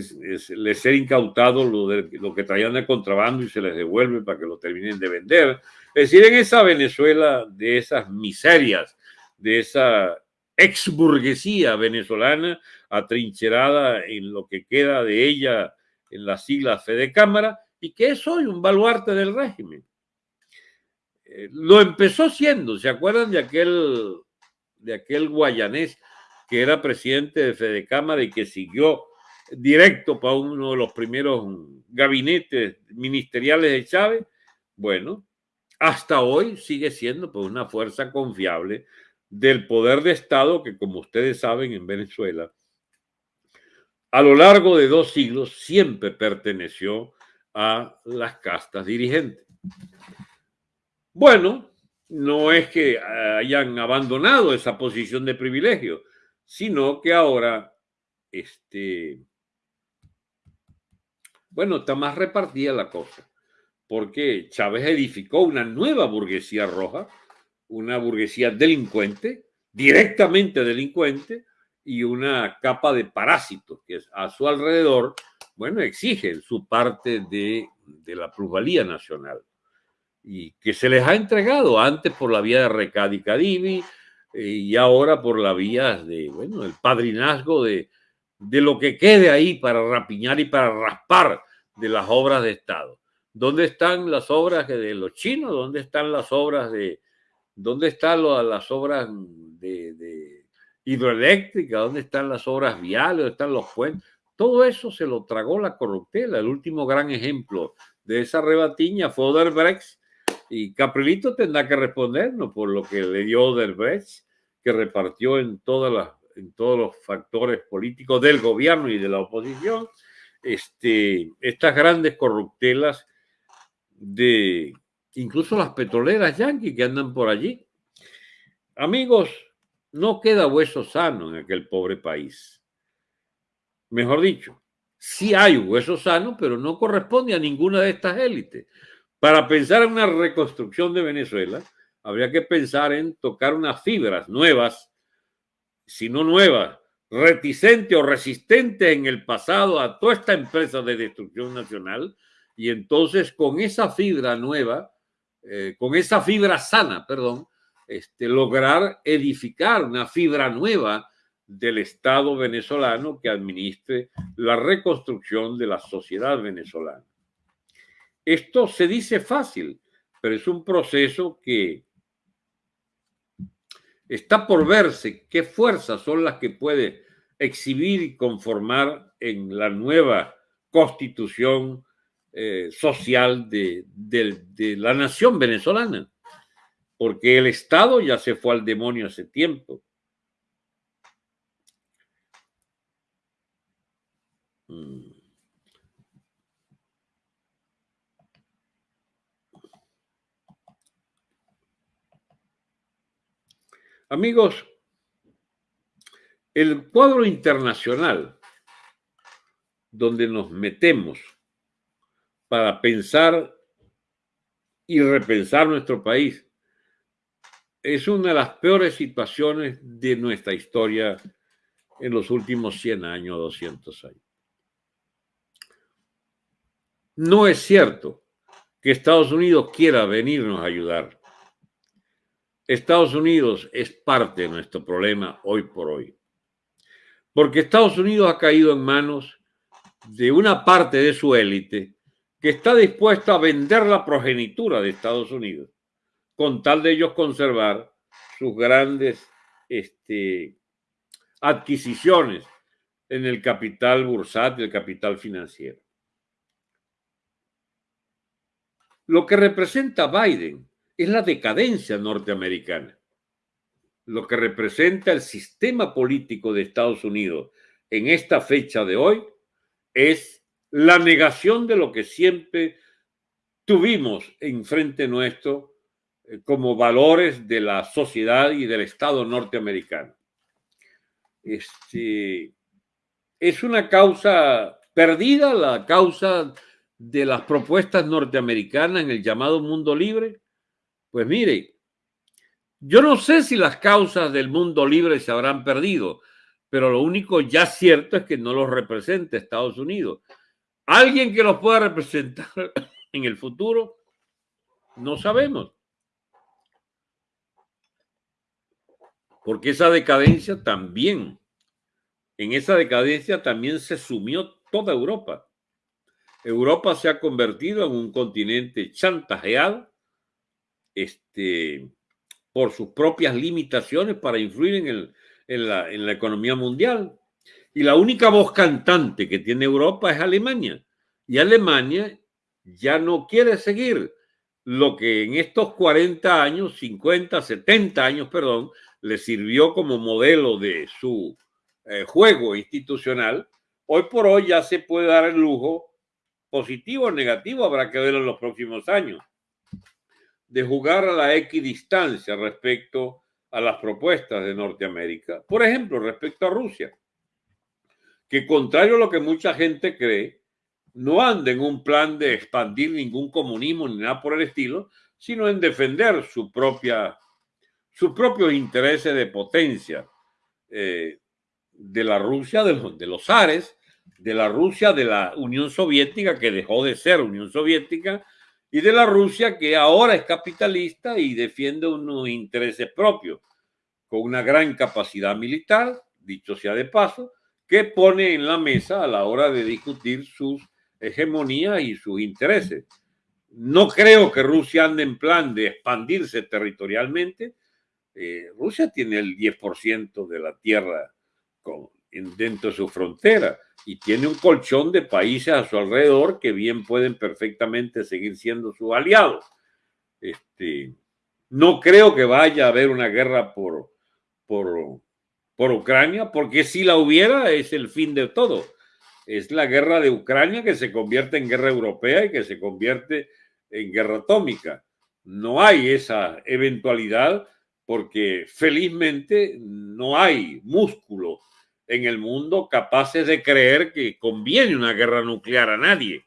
les ser incautados lo, lo que traían de contrabando y se les devuelve para que lo terminen de vender. Es decir, en esa Venezuela de esas miserias, de esa exburguesía venezolana atrincherada en lo que queda de ella en las siglas Fede Cámara y que es hoy un baluarte del régimen. Eh, lo empezó siendo, ¿se acuerdan de aquel, de aquel guayanés que era presidente de Fede Cámara y que siguió directo para uno de los primeros gabinetes ministeriales de Chávez? Bueno, hasta hoy sigue siendo pues, una fuerza confiable del poder de Estado que, como ustedes saben, en Venezuela, a lo largo de dos siglos siempre perteneció a las castas dirigentes. Bueno, no es que hayan abandonado esa posición de privilegio, sino que ahora, este, bueno, está más repartida la cosa, porque Chávez edificó una nueva burguesía roja, una burguesía delincuente, directamente delincuente, y una capa de parásitos que a su alrededor, bueno, exigen su parte de, la plusvalía nacional y que se les ha entregado antes por la vía de Recad y Cadivi eh, y ahora por la vía de, bueno, el padrinazgo de, de lo que quede ahí para rapiñar y para raspar de las obras de Estado. ¿Dónde están las obras de los chinos? ¿Dónde están las obras de, ¿Dónde están las obras de, hidroeléctrica? ¿Dónde están las obras viales? ¿Dónde están los puentes? Todo eso se lo tragó la corruptela. El último gran ejemplo de esa rebatiña fue Oderbrecht y Caprilito tendrá que respondernos por lo que le dio Oderbrecht, que repartió en todas las en todos los factores políticos del gobierno y de la oposición, este, estas grandes corruptelas de incluso las petroleras yanquis que andan por allí. Amigos, no queda hueso sano en aquel pobre país. Mejor dicho, sí hay hueso sano, pero no corresponde a ninguna de estas élites. Para pensar en una reconstrucción de Venezuela, habría que pensar en tocar unas fibras nuevas, si no nuevas, reticentes o resistentes en el pasado a toda esta empresa de destrucción nacional, y entonces con esa fibra nueva, eh, con esa fibra sana, perdón, este, lograr edificar una fibra nueva del Estado venezolano que administre la reconstrucción de la sociedad venezolana. Esto se dice fácil, pero es un proceso que está por verse qué fuerzas son las que puede exhibir y conformar en la nueva constitución eh, social de, la nación venezolana, porque el Estado ya se fue al demonio hace tiempo. Mm. Amigos, el cuadro internacional donde nos metemos para pensar y repensar nuestro país es una de las peores situaciones de nuestra historia en los últimos 100 años, 200 años. No es cierto que Estados Unidos quiera venirnos a ayudar. Estados Unidos es parte de nuestro problema hoy por hoy. Porque Estados Unidos ha caído en manos de una parte de su élite que está dispuesta a vender la progenitura de Estados Unidos con tal de ellos conservar sus grandes este, adquisiciones en el capital bursátil, el capital financiero. Lo que representa Biden es la decadencia norteamericana. Lo que representa el sistema político de Estados Unidos en esta fecha de hoy es la negación de lo que siempre tuvimos enfrente nuestro eh, como valores de la sociedad y del Estado norteamericano. Este, es una causa perdida, la causa de las propuestas norteamericanas en el llamado mundo libre. Pues mire, yo no sé si las causas del mundo libre se habrán perdido, pero lo único ya cierto es que no los representa Estados Unidos. ¿Alguien que los pueda representar en el futuro? No sabemos. Porque esa decadencia también, en esa decadencia también se sumió toda Europa. Europa se ha convertido en un continente chantajeado este, por sus propias limitaciones para influir en, la economía mundial. Y la única voz cantante que tiene Europa es Alemania. Y Alemania ya no quiere seguir lo que en estos 40 años, 50, 70 años, perdón, le sirvió como modelo de su eh, juego institucional. Hoy por hoy ya se puede dar el lujo, positivo o negativo, habrá que verlo en los próximos años de jugar a la equidistancia respecto a las propuestas de Norteamérica. Por ejemplo, respecto a Rusia, que contrario a lo que mucha gente cree, no anda en un plan de expandir ningún comunismo ni nada por el estilo, sino en defender su propia, sus propios intereses de potencia eh, de la Rusia de los, de los Ares, de la Rusia de la Unión Soviética, que dejó de ser Unión Soviética, y de la Rusia que ahora es capitalista y defiende unos intereses propios, con una gran capacidad militar, dicho sea de paso, que pone en la mesa a la hora de discutir sus hegemonías y sus intereses. No creo que Rusia ande en plan de expandirse territorialmente. Eh, Rusia tiene el 10% de la tierra con, dentro de su frontera y tiene un colchón de países a su alrededor que bien pueden perfectamente seguir siendo sus aliados. Este, no creo que vaya a haber una guerra por, por, por Ucrania, porque si la hubiera es el fin de todo. Es la guerra de Ucrania que se convierte en guerra europea y que se convierte en guerra atómica. No hay esa eventualidad porque felizmente no hay músculo en el mundo capaces de creer que conviene una guerra nuclear a nadie.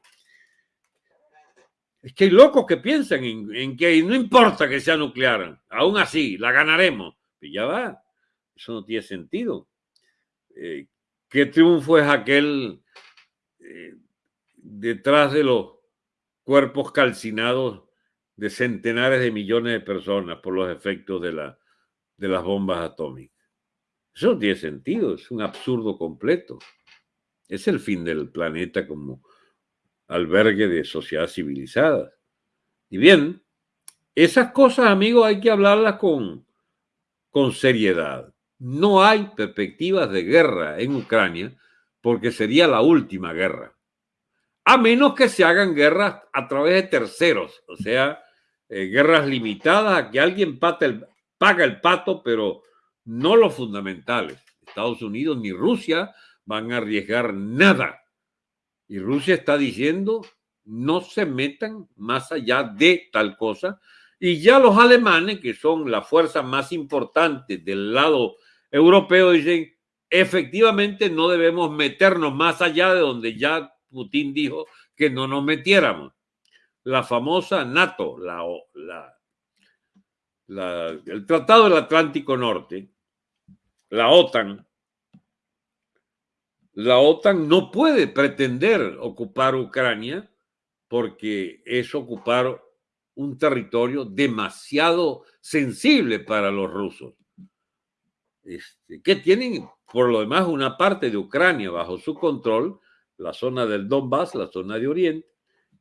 Es que hay locos que piensan en, que no importa que sea nuclear, aún así la ganaremos. Y ya va, eso no tiene sentido. Eh, ¿Qué triunfo es aquel eh, detrás de los cuerpos calcinados de centenares de millones de personas por los efectos de, la, de las bombas atómicas? Eso no tiene sentido, es un absurdo completo. Es el fin del planeta como albergue de sociedades civilizadas. Y bien, esas cosas, amigos, hay que hablarlas con, con seriedad. No hay perspectivas de guerra en Ucrania porque sería la última guerra. A menos que se hagan guerras a través de terceros, o sea, eh, guerras limitadas a que alguien paga el pato, pero no los fundamentales. Estados Unidos ni Rusia van a arriesgar nada. Y Rusia está diciendo, no se metan más allá de tal cosa. Y ya los alemanes, que son la fuerza más importante del lado europeo, dicen, efectivamente no debemos meternos más allá de donde ya Putin dijo que no nos metiéramos. La famosa NATO, el Tratado del Atlántico Norte, la OTAN, la OTAN no puede pretender ocupar Ucrania porque es ocupar un territorio demasiado sensible para los rusos, este, que tienen por lo demás una parte de Ucrania bajo su control, la zona del Donbass, la zona de Oriente,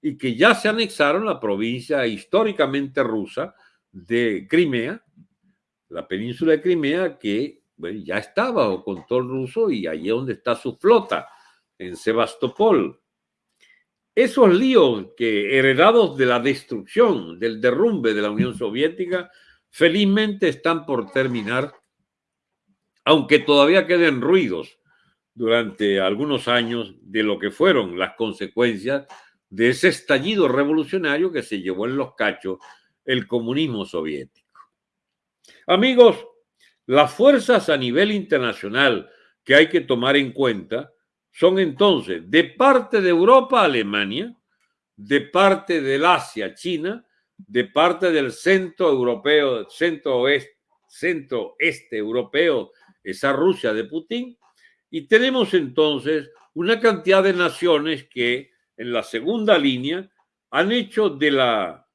y que ya se anexaron la provincia históricamente rusa de Crimea, la península de Crimea, que ya está bajo control ruso y allí es donde está su flota, en Sebastopol. Esos líos que heredados de la destrucción, del derrumbe de la Unión Soviética, felizmente están por terminar, aunque todavía queden ruidos durante algunos años de lo que fueron las consecuencias de ese estallido revolucionario que se llevó en los cachos el comunismo soviético. Amigos, las fuerzas a nivel internacional que hay que tomar en cuenta son entonces de parte de Europa Alemania, de parte del Asia China, de parte del centro europeo, centro oeste, centro este europeo, esa Rusia de Putin, y tenemos entonces una cantidad de naciones que en la segunda línea han hecho de la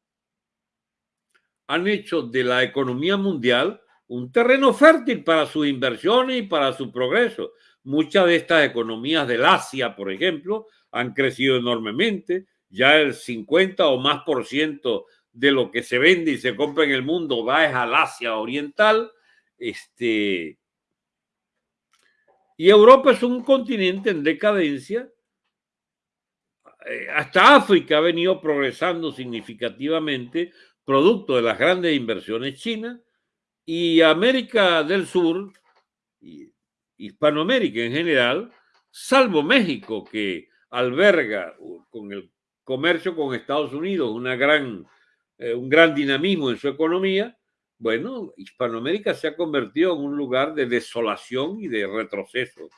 han hecho de la economía mundial un terreno fértil para sus inversiones y para su progreso. Muchas de estas economías del Asia, por ejemplo, han crecido enormemente. Ya el 50 o más por ciento de lo que se vende y se compra en el mundo va al Asia Oriental. Este, y Europa es un continente en decadencia. Eh, hasta África ha venido progresando significativamente producto de las grandes inversiones chinas, y América del Sur, Hispanoamérica en general, salvo México, que alberga con el comercio con Estados Unidos una gran, eh, un gran dinamismo en su economía, bueno, Hispanoamérica se ha convertido en un lugar de desolación y de retroceso.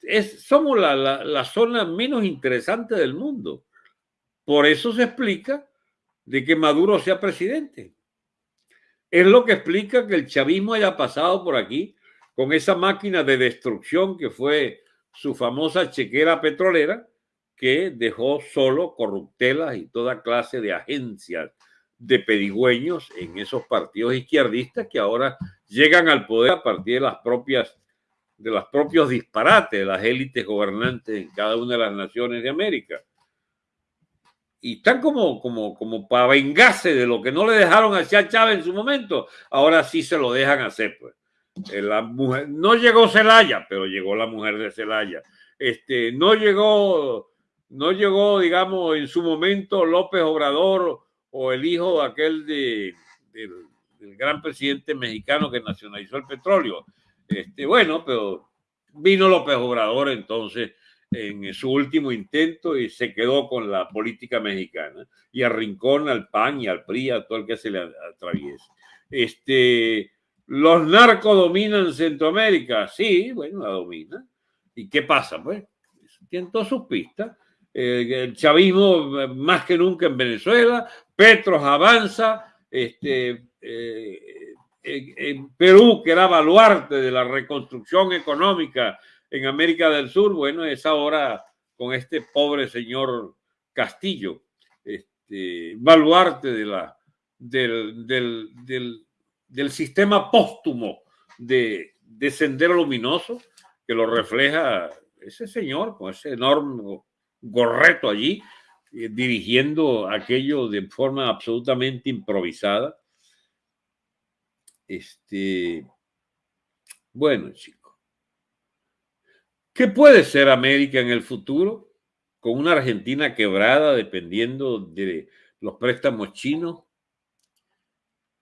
Es, somos la, la zona menos interesante del mundo. Por eso se explica de que Maduro sea presidente. Es lo que explica que el chavismo haya pasado por aquí con esa máquina de destrucción que fue su famosa chequera petrolera, que dejó solo corruptelas y toda clase de agencias de pedigüeños en esos partidos izquierdistas que ahora llegan al poder a partir de las propias de los propios disparates de las élites gobernantes en cada una de las naciones de América y están como, como, como para vengarse de lo que no le dejaron hacer a Chávez en su momento, ahora sí se lo dejan hacer. Pues. Eh, la mujer, no llegó Celaya, pero llegó la mujer de Celaya. Este, no llegó, no llegó, digamos, en su momento López Obrador o el hijo aquel de, del, gran presidente mexicano que nacionalizó el petróleo. Este, bueno, pero vino López Obrador entonces en su último intento y se quedó con la política mexicana y arrincona al PAN y al PRI, a todo el que se le atraviese. Este, ¿Los narcos dominan Centroamérica? Sí, bueno, la dominan. ¿Y qué pasa? Pues tienen todas sus pistas. Eh, el chavismo eh, más que nunca en Venezuela, Petros avanza, este, eh, en Perú, que era baluarte de la reconstrucción económica en América del Sur, bueno, es ahora con este pobre señor Castillo, este, baluarte de la, del, del, sistema póstumo de, de Sendero Luminoso, que lo refleja ese señor con ese enorme gorreto allí, eh, dirigiendo aquello de forma absolutamente improvisada. Este, bueno, chicos, ¿qué puede ser América en el futuro? Con una Argentina quebrada dependiendo de los préstamos chinos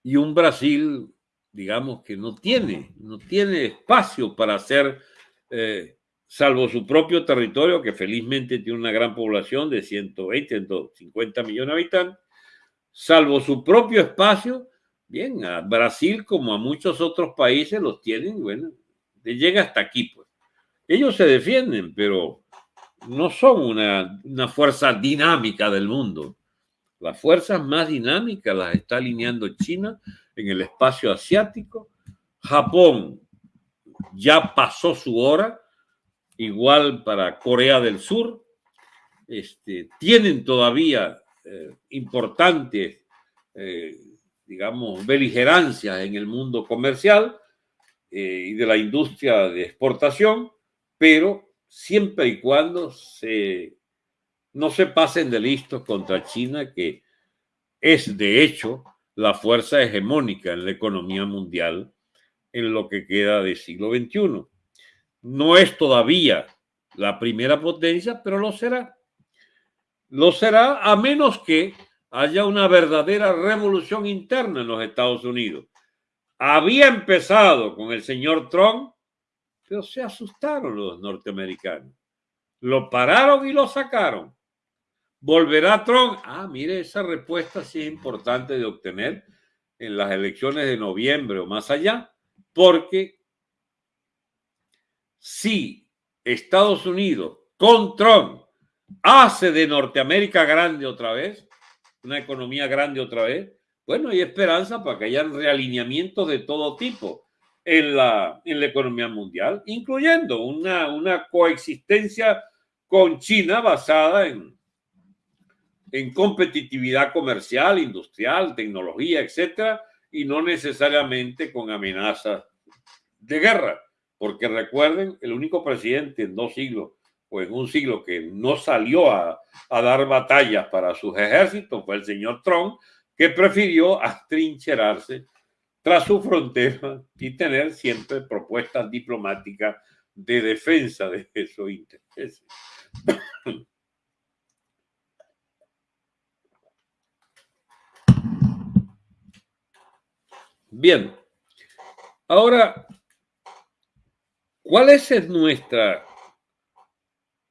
y un Brasil, digamos, que no tiene, no tiene espacio para hacer eh, salvo su propio territorio, que felizmente tiene una gran población de 120, 150 millones de habitantes, salvo su propio espacio, bien, a Brasil como a muchos otros países los tienen, bueno, llega hasta aquí, pues. Ellos se defienden, pero no son una, fuerza dinámica del mundo. Las fuerzas más dinámicas las está alineando China en el espacio asiático. Japón ya pasó su hora igual para Corea del Sur, este, tienen todavía eh, importantes, eh, digamos, beligerancias en el mundo comercial eh, y de la industria de exportación, pero siempre y cuando no se pasen de listos contra China, que es de hecho la fuerza hegemónica en la economía mundial en lo que queda del siglo XXI. No es todavía la primera potencia, pero lo será. Lo será a menos que haya una verdadera revolución interna en los Estados Unidos. Había empezado con el señor Trump, pero se asustaron los norteamericanos. Lo pararon y lo sacaron. ¿Volverá Trump? Ah, mire, esa respuesta sí es importante de obtener en las elecciones de noviembre o más allá, porque si Estados Unidos con Trump hace de Norteamérica grande otra vez, una economía grande otra vez, bueno, hay esperanza para que haya realineamientos de todo tipo en la, en la economía mundial, incluyendo una, una coexistencia con China basada en, en competitividad comercial, industrial, tecnología, etcétera, y no necesariamente con amenazas de guerra. Porque recuerden, el único presidente en dos siglos o en un siglo que no salió a, dar batallas para sus ejércitos fue el señor Trump, que prefirió atrincherarse tras su frontera y tener siempre propuestas diplomáticas de defensa de esos intereses. Bien, ahora ¿Cuál es nuestra,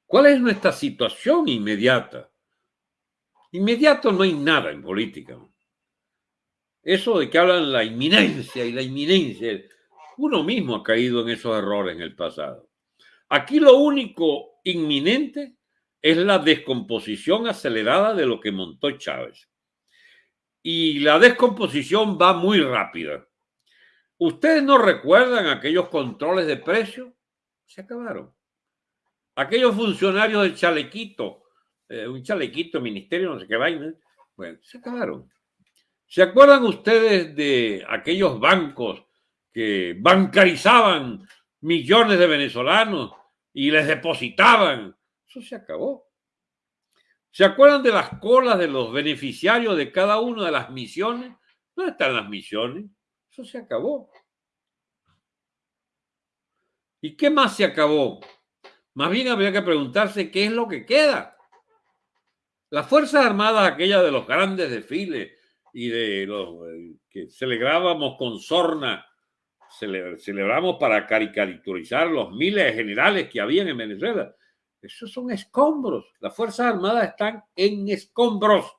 cuál es nuestra situación inmediata? Inmediato no hay nada en política. Eso de que hablan la inminencia y la inminencia, uno mismo ha caído en esos errores en el pasado. Aquí lo único inminente es la descomposición acelerada de lo que montó Chávez. Y la descomposición va muy rápida. ¿Ustedes no recuerdan aquellos controles de precios? Se acabaron. Aquellos funcionarios del chalequito, eh, un chalequito, ministerio, no sé qué vaina, bueno, se acabaron. ¿Se acuerdan ustedes de aquellos bancos que bancarizaban millones de venezolanos y les depositaban? Eso se acabó. ¿Se acuerdan de las colas de los beneficiarios de cada una de las misiones? ¿Dónde están las misiones? Eso se acabó. ¿Y qué más se acabó? Más bien habría que preguntarse qué es lo que queda. Las Fuerzas Armadas, aquellas de los grandes desfiles y de los eh, que celebrábamos con sorna, celebramos para caricaturizar los miles de generales que habían en Venezuela. Esos son escombros. Las Fuerzas Armadas están en escombros.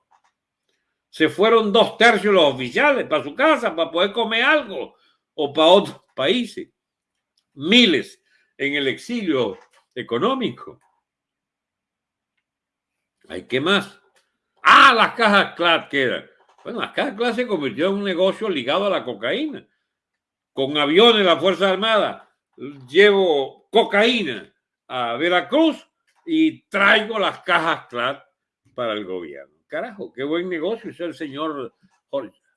Se fueron dos tercios los oficiales para su casa para poder comer algo o para otros países. Miles en el exilio económico. ¿Hay qué más? Ah, las cajas CLAT quedan. Bueno, las cajas CLAT se convirtió en un negocio ligado a la cocaína. Con aviones la Fuerza Armada llevo cocaína a Veracruz y traigo las cajas CLAT para el gobierno. Carajo, qué buen negocio es el señor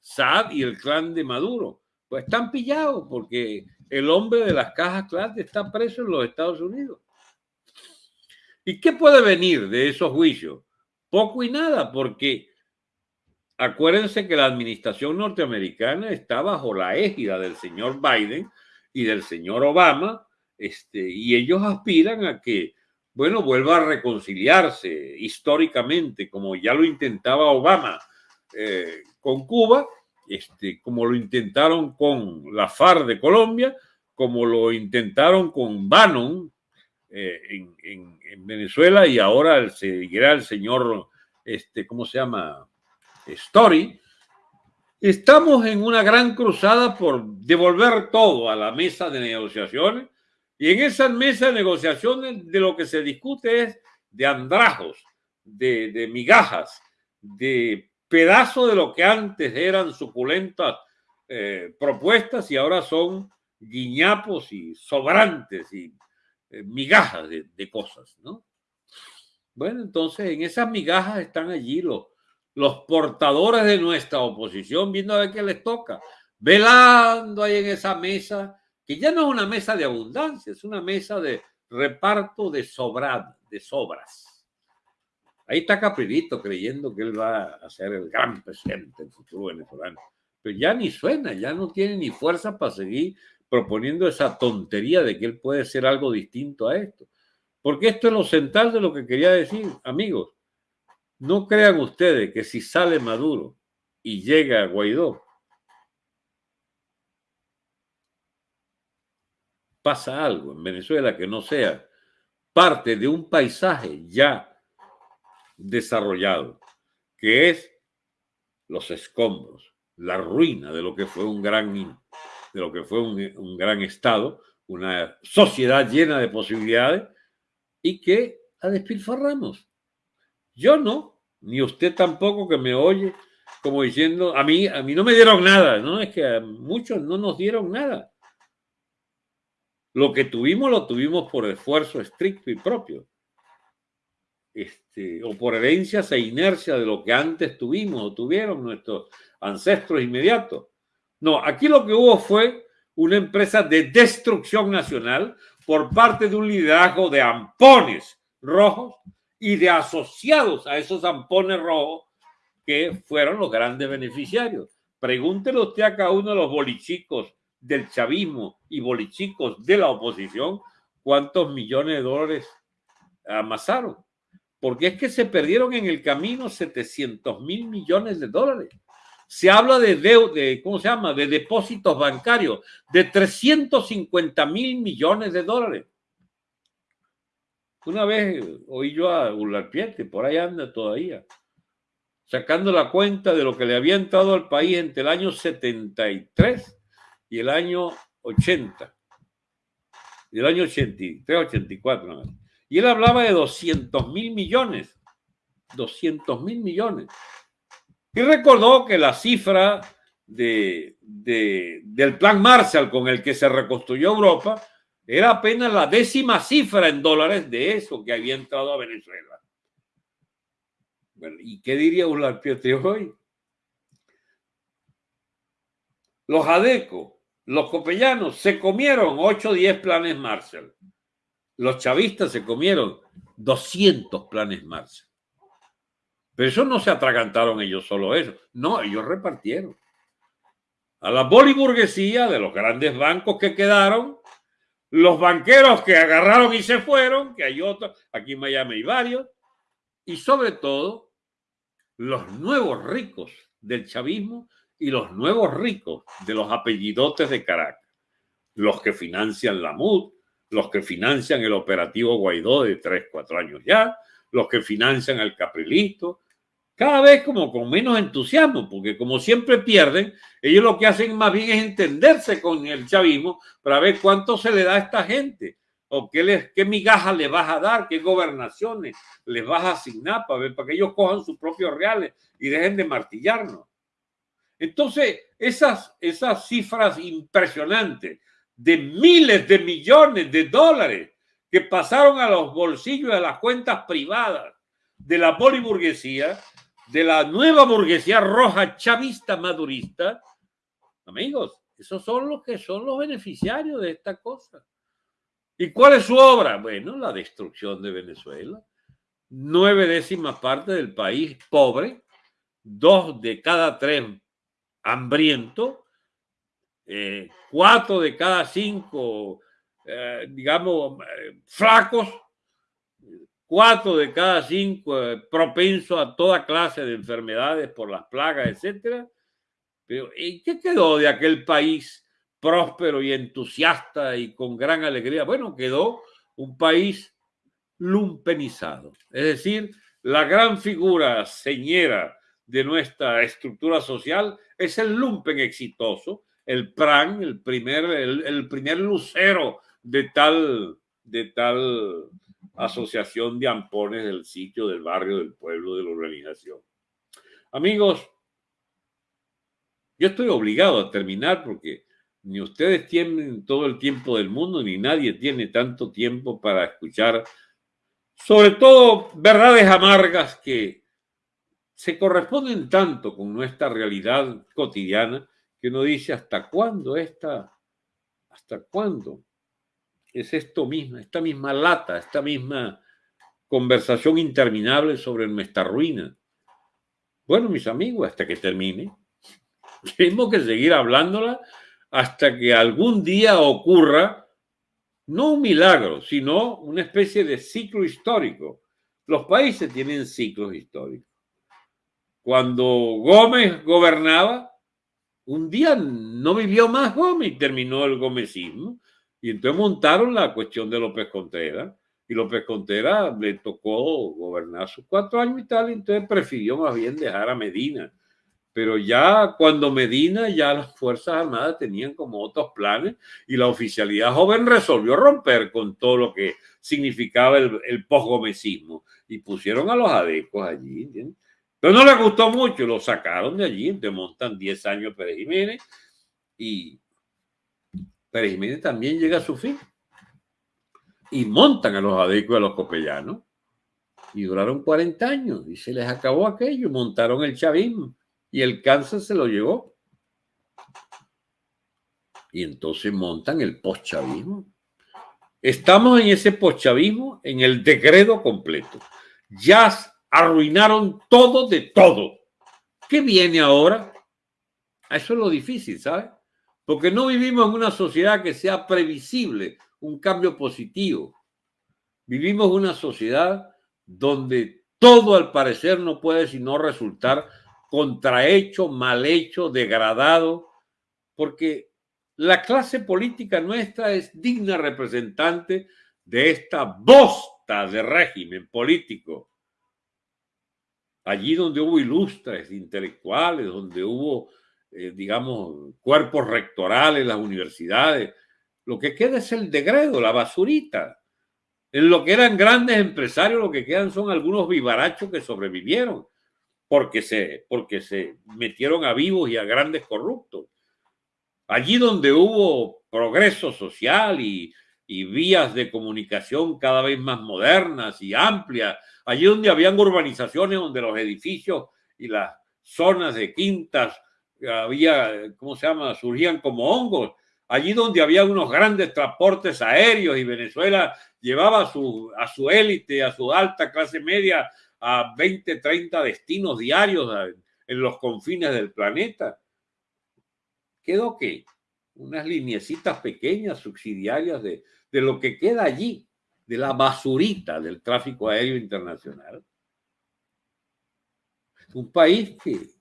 Saad y el clan de Maduro. Pues están pillados porque el hombre de las cajas CLAT está preso en los Estados Unidos. ¿Y qué puede venir de esos juicios? Poco y nada, porque acuérdense que la administración norteamericana está bajo la égida del señor Biden y del señor Obama, este, y ellos aspiran a que, bueno, vuelva a reconciliarse históricamente, como ya lo intentaba Obama eh, con Cuba, este, como lo intentaron con la FARC de Colombia, como lo intentaron con Bannon eh, en, Venezuela y ahora seguirá el señor, este, ¿cómo se llama? Story. Estamos en una gran cruzada por devolver todo a la mesa de negociaciones y en esa mesa de negociaciones de lo que se discute es de andrajos, de, de migajas, de pedazos de lo que antes eran suculentas eh, propuestas y ahora son guiñapos y sobrantes y eh, migajas de, cosas, ¿no? Bueno, entonces en esas migajas están allí los, los portadores de nuestra oposición viendo a ver qué les toca, velando ahí en esa mesa, que ya no es una mesa de abundancia, es una mesa de reparto de de sobras. Ahí está Caprilito creyendo que él va a ser el gran presidente del futuro venezolano. Pero ya ni suena, ya no tiene ni fuerza para seguir proponiendo esa tontería de que él puede ser algo distinto a esto. Porque esto es lo central de lo que quería decir, amigos. No crean ustedes que si sale Maduro y llega a Guaidó, pasa algo en Venezuela que no sea parte de un paisaje ya desarrollado, que es los escombros, la ruina de lo que fue un gran de lo que fue un, gran Estado, una sociedad llena de posibilidades y que a despilfarramos. Yo no, ni usted tampoco que me oye como diciendo, a mí, a mí no me dieron nada, ¿no? Es que a muchos no nos dieron nada. Lo que tuvimos lo tuvimos por esfuerzo estricto y propio. Este, o por herencias e inercia de lo que antes tuvimos o tuvieron nuestros ancestros inmediatos. No, aquí lo que hubo fue una empresa de destrucción nacional por parte de un liderazgo de ampones rojos y de asociados a esos ampones rojos que fueron los grandes beneficiarios. Pregúntele usted a cada uno de los bolichicos del chavismo y bolichicos de la oposición cuántos millones de dólares amasaron. Porque es que se perdieron en el camino 700 mil millones de dólares se habla de, de, ¿cómo se llama? De depósitos bancarios de 350 mil millones de dólares. Una vez oí yo a Ularpiete, por ahí anda todavía, sacando la cuenta de lo que le había entrado al país entre el año 73 y el año 80. Y el año 83, 84. Y él hablaba de 200 mil millones. 200 mil millones. Y recordó que la cifra de, del plan Marshall con el que se reconstruyó Europa era apenas la décima cifra en dólares de eso que había entrado a Venezuela. Bueno, ¿y qué diría Pietri hoy? Los ADECO, los copellanos, se comieron 8 o 10 planes Marshall. Los chavistas se comieron 200 planes Marshall. Pero eso no se atragantaron ellos solo eso. No, ellos repartieron. A la boliburguesía de los grandes bancos que quedaron, los banqueros que agarraron y se fueron, que hay otros, aquí en Miami hay varios, y sobre todo los nuevos ricos del chavismo y los nuevos ricos de los apellidotes de Caracas. los que financian la MUD, los que financian el operativo Guaidó de 3, 4 años ya, los que financian el Caprilito, cada vez como con menos entusiasmo, porque como siempre pierden, ellos lo que hacen más bien es entenderse con el chavismo para ver cuánto se le da a esta gente, o qué, les, qué migajas les vas a dar, qué gobernaciones les vas a asignar para, ver, para que ellos cojan sus propios reales y dejen de martillarnos. Entonces, esas, esas cifras impresionantes de miles de millones de dólares que pasaron a los bolsillos de las cuentas privadas de la poliburguesía, de la nueva burguesía roja chavista madurista, amigos, esos son los que son los beneficiarios de esta cosa. ¿Y cuál es su obra? Bueno, la destrucción de Venezuela. Nueve décimas partes del país pobre, dos de cada tres hambriento, eh, cuatro de cada cinco, eh, digamos, eh, flacos, cuatro de cada cinco eh, propensos a toda clase de enfermedades por las plagas, etcétera. Pero ¿y qué quedó de aquel país próspero y entusiasta y con gran alegría? Bueno, quedó un país lumpenizado, es decir, la gran figura señera de nuestra estructura social es el lumpen exitoso, el PRAN, el primer, el primer lucero de tal, de tal asociación de ampones del sitio, del barrio, del pueblo, de la organización. Amigos, yo estoy obligado a terminar porque ni ustedes tienen todo el tiempo del mundo, ni nadie tiene tanto tiempo para escuchar, sobre todo verdades amargas que se corresponden tanto con nuestra realidad cotidiana que uno dice, ¿hasta cuándo esta? ¿Hasta cuándo? Es esto mismo, esta misma lata, esta misma conversación interminable sobre nuestra ruina. Bueno, mis amigos, hasta que termine. Tenemos que seguir hablándola hasta que algún día ocurra, no un milagro, sino una especie de ciclo histórico. Los países tienen ciclos históricos. Cuando Gómez gobernaba, un día no vivió más Gómez terminó el gomecismo. Y entonces montaron la cuestión de López Contreras. Y López Contreras le tocó gobernar sus cuatro años y tal, y entonces prefirió más bien dejar a Medina. Pero ya cuando Medina, ya las Fuerzas Armadas tenían como otros planes y la oficialidad joven resolvió romper con todo lo que significaba el, el posgomecismo y pusieron a los adecos allí. Pero no les gustó mucho, lo sacaron de allí, entonces montan 10 años Pérez Jiménez y Pérez Jiménez también llega a su fin. Y montan a los adecos y a los copellanos. Y duraron 40 años y se les acabó aquello. Montaron el chavismo y el cáncer se lo llevó. Y entonces montan el postchavismo. Estamos en ese postchavismo, en el decreto completo. Ya arruinaron todo de todo. ¿Qué viene ahora? Eso es lo difícil, ¿sabes? Porque no vivimos en una sociedad que sea previsible, un cambio positivo. Vivimos una sociedad donde todo al parecer no puede sino resultar contrahecho, mal hecho, degradado, porque la clase política nuestra es digna representante de esta bosta de régimen político. Allí donde hubo ilustres intelectuales, donde hubo eh, digamos, cuerpos rectorales, las universidades. Lo que queda es el degredo, la basurita. En lo que eran grandes empresarios, lo que quedan son algunos vivarachos que sobrevivieron porque se, porque se metieron a vivos y a grandes corruptos. Allí donde hubo progreso social y, y vías de comunicación cada vez más modernas y amplias, allí donde habían urbanizaciones donde los edificios y las zonas de quintas había, ¿cómo se llama? Surgían como hongos. Allí donde había unos grandes transportes aéreos y Venezuela llevaba a su, a su élite, a su alta clase media, a 20, 30 destinos diarios en los confines del planeta. ¿Quedó qué? Unas lineecitas pequeñas, subsidiarias de, de lo que queda allí, de la basurita del tráfico aéreo internacional. Un país que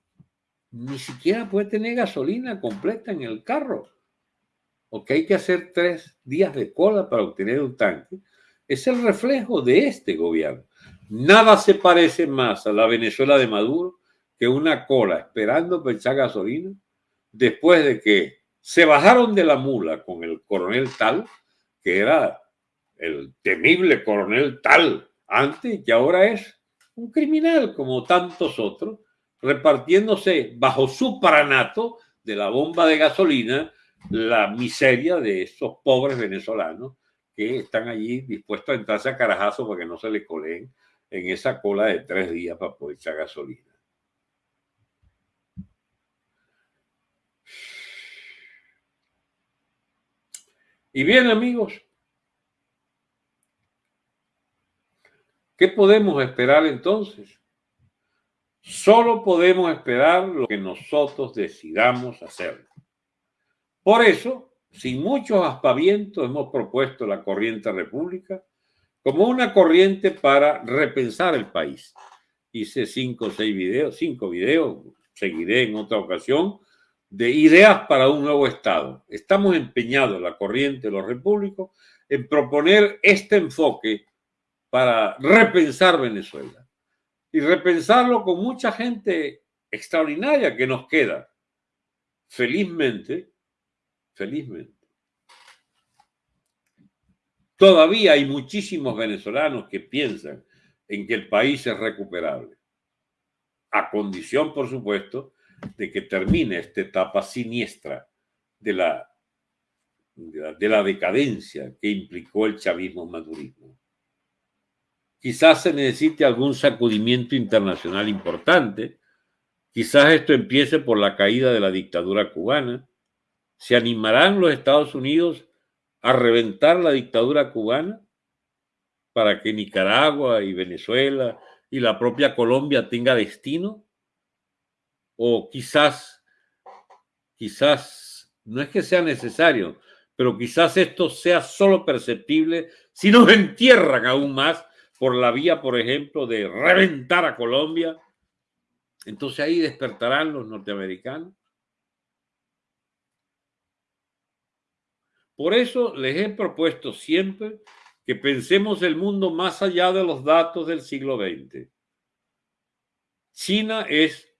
ni siquiera puede tener gasolina completa en el carro. o que hay que hacer tres días de cola para obtener un tanque, es el reflejo de este gobierno. Nada se parece más a la Venezuela de Maduro que una cola esperando echar gasolina después de que se bajaron de la mula con el coronel tal, que era el temible coronel tal antes, que ahora es un criminal como tantos otros, repartiéndose bajo su paranato de la bomba de gasolina la miseria de esos pobres venezolanos que están allí dispuestos a entrarse a carajazo para que no se le coleen en esa cola de tres días para poder echar gasolina. Y bien, amigos, ¿qué podemos esperar entonces? Solo podemos esperar lo que nosotros decidamos hacer. Por eso, sin muchos aspavientos, hemos propuesto la corriente república como una corriente para repensar el país. Hice cinco o seis videos, cinco videos, seguiré en otra ocasión, de ideas para un nuevo Estado. Estamos empeñados, la corriente de los repúblicos, en proponer este enfoque para repensar Venezuela y repensarlo con mucha gente extraordinaria que nos queda. Felizmente, felizmente. Todavía hay muchísimos venezolanos que piensan en que el país es recuperable, a condición, por supuesto, de que termine esta etapa siniestra de la, de la, decadencia que implicó el chavismo-madurismo. Quizás se necesite algún sacudimiento internacional importante, quizás esto empiece por la caída de la dictadura cubana, ¿Se animarán los Estados Unidos a reventar la dictadura cubana para que Nicaragua y Venezuela y la propia Colombia tenga destino? O quizás, quizás, no es que sea necesario, pero quizás esto sea solo perceptible si nos entierran aún más por la vía, por ejemplo, de reventar a Colombia. Entonces ahí despertarán los norteamericanos. Por eso les he propuesto siempre que pensemos el mundo más allá de los datos del siglo XX. China es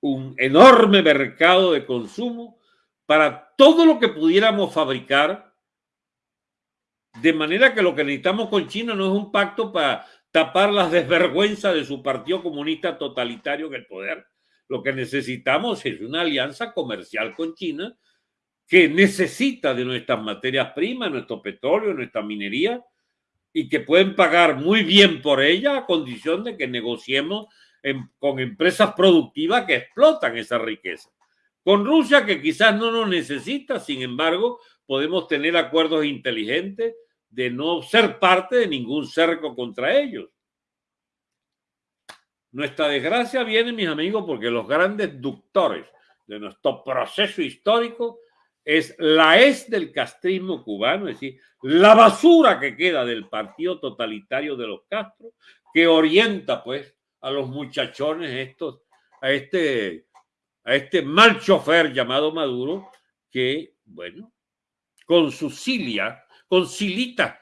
un enorme mercado de consumo para todo lo que pudiéramos fabricar, de manera que lo que necesitamos con China no es un pacto para tapar las desvergüenzas de su partido comunista totalitario en el poder. Lo que necesitamos es una alianza comercial con China que necesita de nuestras materias primas, nuestro petróleo, nuestra minería, y que pueden pagar muy bien por ella a condición de que negociemos con empresas productivas que explotan esa riqueza. Con Rusia, que quizás no nos necesita, sin embargo, podemos tener acuerdos inteligentes de no ser parte de ningún cerco contra ellos. Nuestra desgracia viene, mis amigos, porque los grandes ductores de nuestro proceso histórico es la es del castrismo cubano, es decir, la basura que queda del partido totalitario de los Castro, que orienta pues a los muchachones estos, a este, a este mal chofer llamado Maduro, que, bueno, con su cilia, con silita,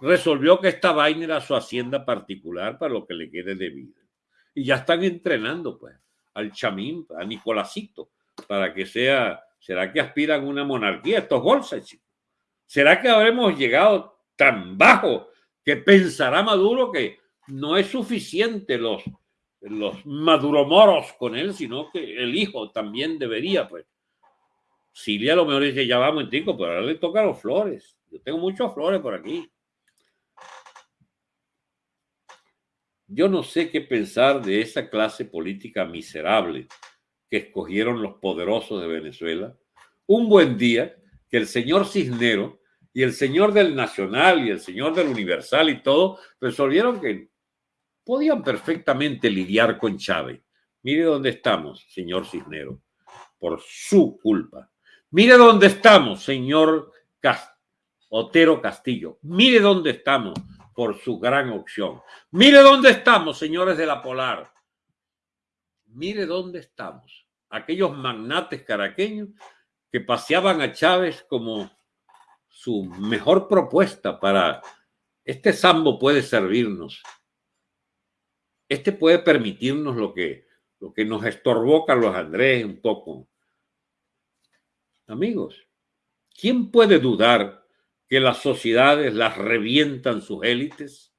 resolvió que esta vaina era su hacienda particular para lo que le quede de vida. Y ya están entrenando, pues, al chamín, a Nicolásito, para que sea ¿Será que aspiran una monarquía estos bolsas, chicos? ¿Será que habremos llegado tan bajo que pensará Maduro que no es suficiente los, los maduromoros con él, sino que el hijo también debería, pues? Silvia a lo mejor dice, ya vamos, tico, pero ahora le toca los flores. Yo tengo muchos flores por aquí. Yo no sé qué pensar de esa clase política miserable que escogieron los poderosos de Venezuela, un buen día que el señor Cisnero y el señor del Nacional y el señor del Universal y todo resolvieron que podían perfectamente lidiar con Chávez. Mire dónde estamos, señor Cisnero, por su culpa. Mire dónde estamos, señor Otero Castillo. Mire dónde estamos por su gran opción. Mire dónde estamos, señores de la Polar. Mire dónde estamos aquellos magnates caraqueños que paseaban a Chávez como su mejor propuesta para este sambo puede servirnos. Este puede permitirnos lo que, lo que nos estorbó Carlos Andrés un poco. Amigos, ¿quién puede dudar que las sociedades las revientan sus élites?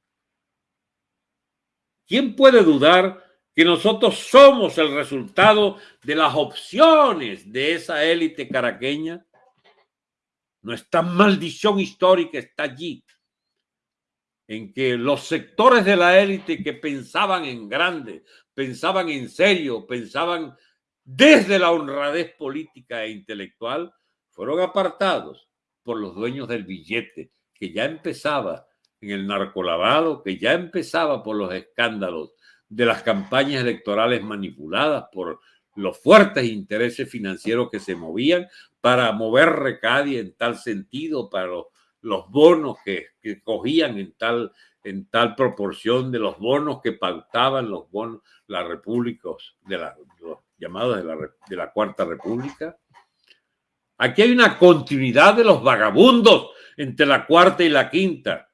¿Quién puede dudar que nosotros somos el resultado de las opciones de esa élite caraqueña? Nuestra maldición histórica está allí, en que los sectores de la élite que pensaban en grande, pensaban en serio, pensaban desde la honradez política e intelectual, fueron apartados por los dueños del billete, que ya empezaba en el narcolavado, que ya empezaba por los escándalos de las campañas electorales manipuladas por los fuertes intereses financieros que se movían para mover Recadi en tal sentido, para los, bonos que, cogían en tal, en tal proporción de los bonos que pautaban los bonos, las repúblicas, de la, los llamados de la, de la Cuarta República. Aquí hay una continuidad de los vagabundos entre la cuarta y la quinta.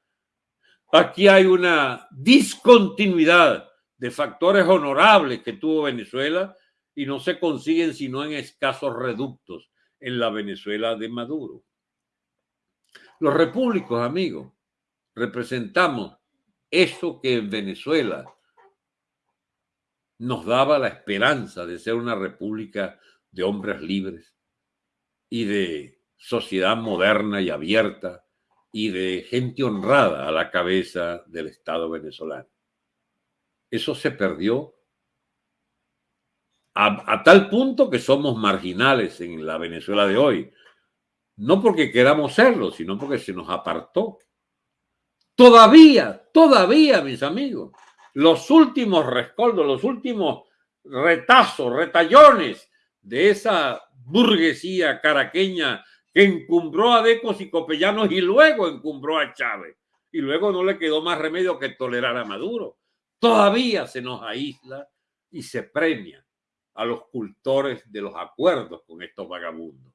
Aquí hay una discontinuidad de factores honorables que tuvo Venezuela y no se consiguen sino en escasos reductos en la Venezuela de Maduro. Los repúblicos, amigos, representamos eso que en Venezuela nos daba la esperanza de ser una república de hombres libres y de sociedad moderna y abierta y de gente honrada a la cabeza del Estado venezolano. Eso se perdió a, tal punto que somos marginales en la Venezuela de hoy. No porque queramos serlo, sino porque se nos apartó. Todavía, todavía, mis amigos, los últimos rescoldos, los últimos retazos, retallones de esa burguesía caraqueña que encumbró a Decos y Copellanos y luego encumbró a Chávez. Y luego no le quedó más remedio que tolerar a Maduro. Todavía se nos aísla y se premia a los cultores de los acuerdos con estos vagabundos.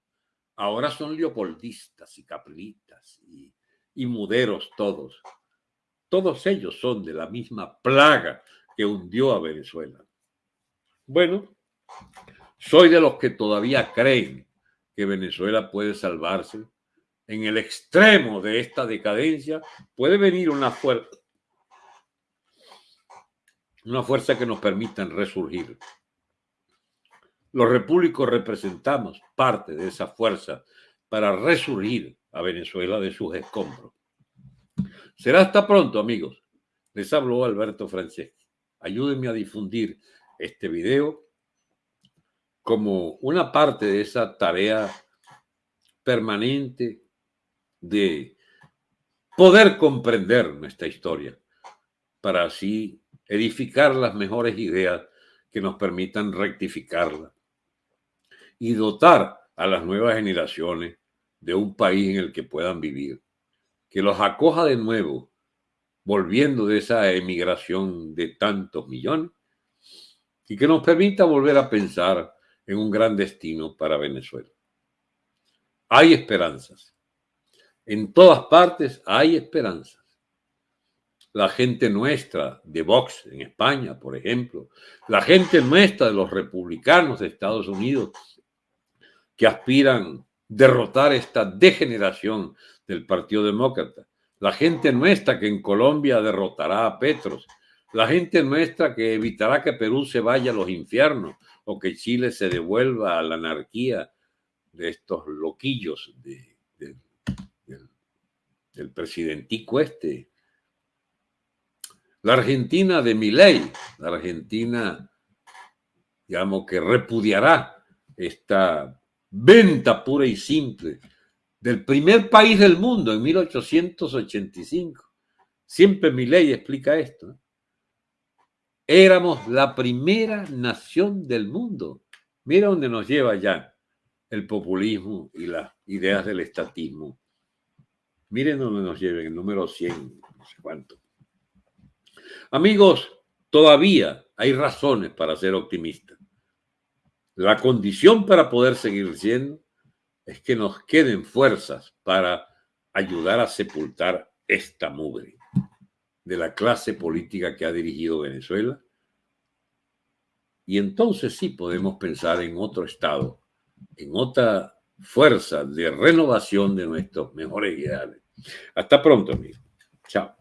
Ahora son leopoldistas y caprilistas y, y muderos todos. Todos ellos son de la misma plaga que hundió a Venezuela. Bueno, soy de los que todavía creen que Venezuela puede salvarse. En el extremo de esta decadencia puede venir una fuerza, una fuerza que nos permita resurgir. Los repúblicos representamos parte de esa fuerza para resurgir a Venezuela de sus escombros. Será hasta pronto, amigos. Les habló Alberto Franceschi. Ayúdenme a difundir este video como una parte de esa tarea permanente de poder comprender nuestra historia para así edificar las mejores ideas que nos permitan rectificarla y dotar a las nuevas generaciones de un país en el que puedan vivir, que los acoja de nuevo, volviendo de esa emigración de tantos millones, y que nos permita volver a pensar en un gran destino para Venezuela. Hay esperanzas. En todas partes hay esperanzas. La gente nuestra de Vox en España, por ejemplo, la gente nuestra de los republicanos de Estados Unidos que aspiran derrotar esta degeneración del Partido Demócrata. La gente nuestra que en Colombia derrotará a Petros. La gente nuestra que evitará que Perú se vaya a los infiernos o que Chile se devuelva a la anarquía de estos loquillos del presidentico este. La Argentina de Milei, la Argentina, digamos, que repudiará esta venta pura y simple del primer país del mundo en 1885. Siempre mi ley explica esto. Éramos la primera nación del mundo. Mira dónde nos lleva ya el populismo y las ideas del estatismo. Miren dónde nos lleva, el número 100, no sé cuánto. Amigos, todavía hay razones para ser optimistas. La condición para poder seguir siendo es que nos queden fuerzas para ayudar a sepultar esta mugre de la clase política que ha dirigido Venezuela. Y entonces sí podemos pensar en otro Estado, en otra fuerza de renovación de nuestros mejores ideales. Hasta pronto, amigo. Chao.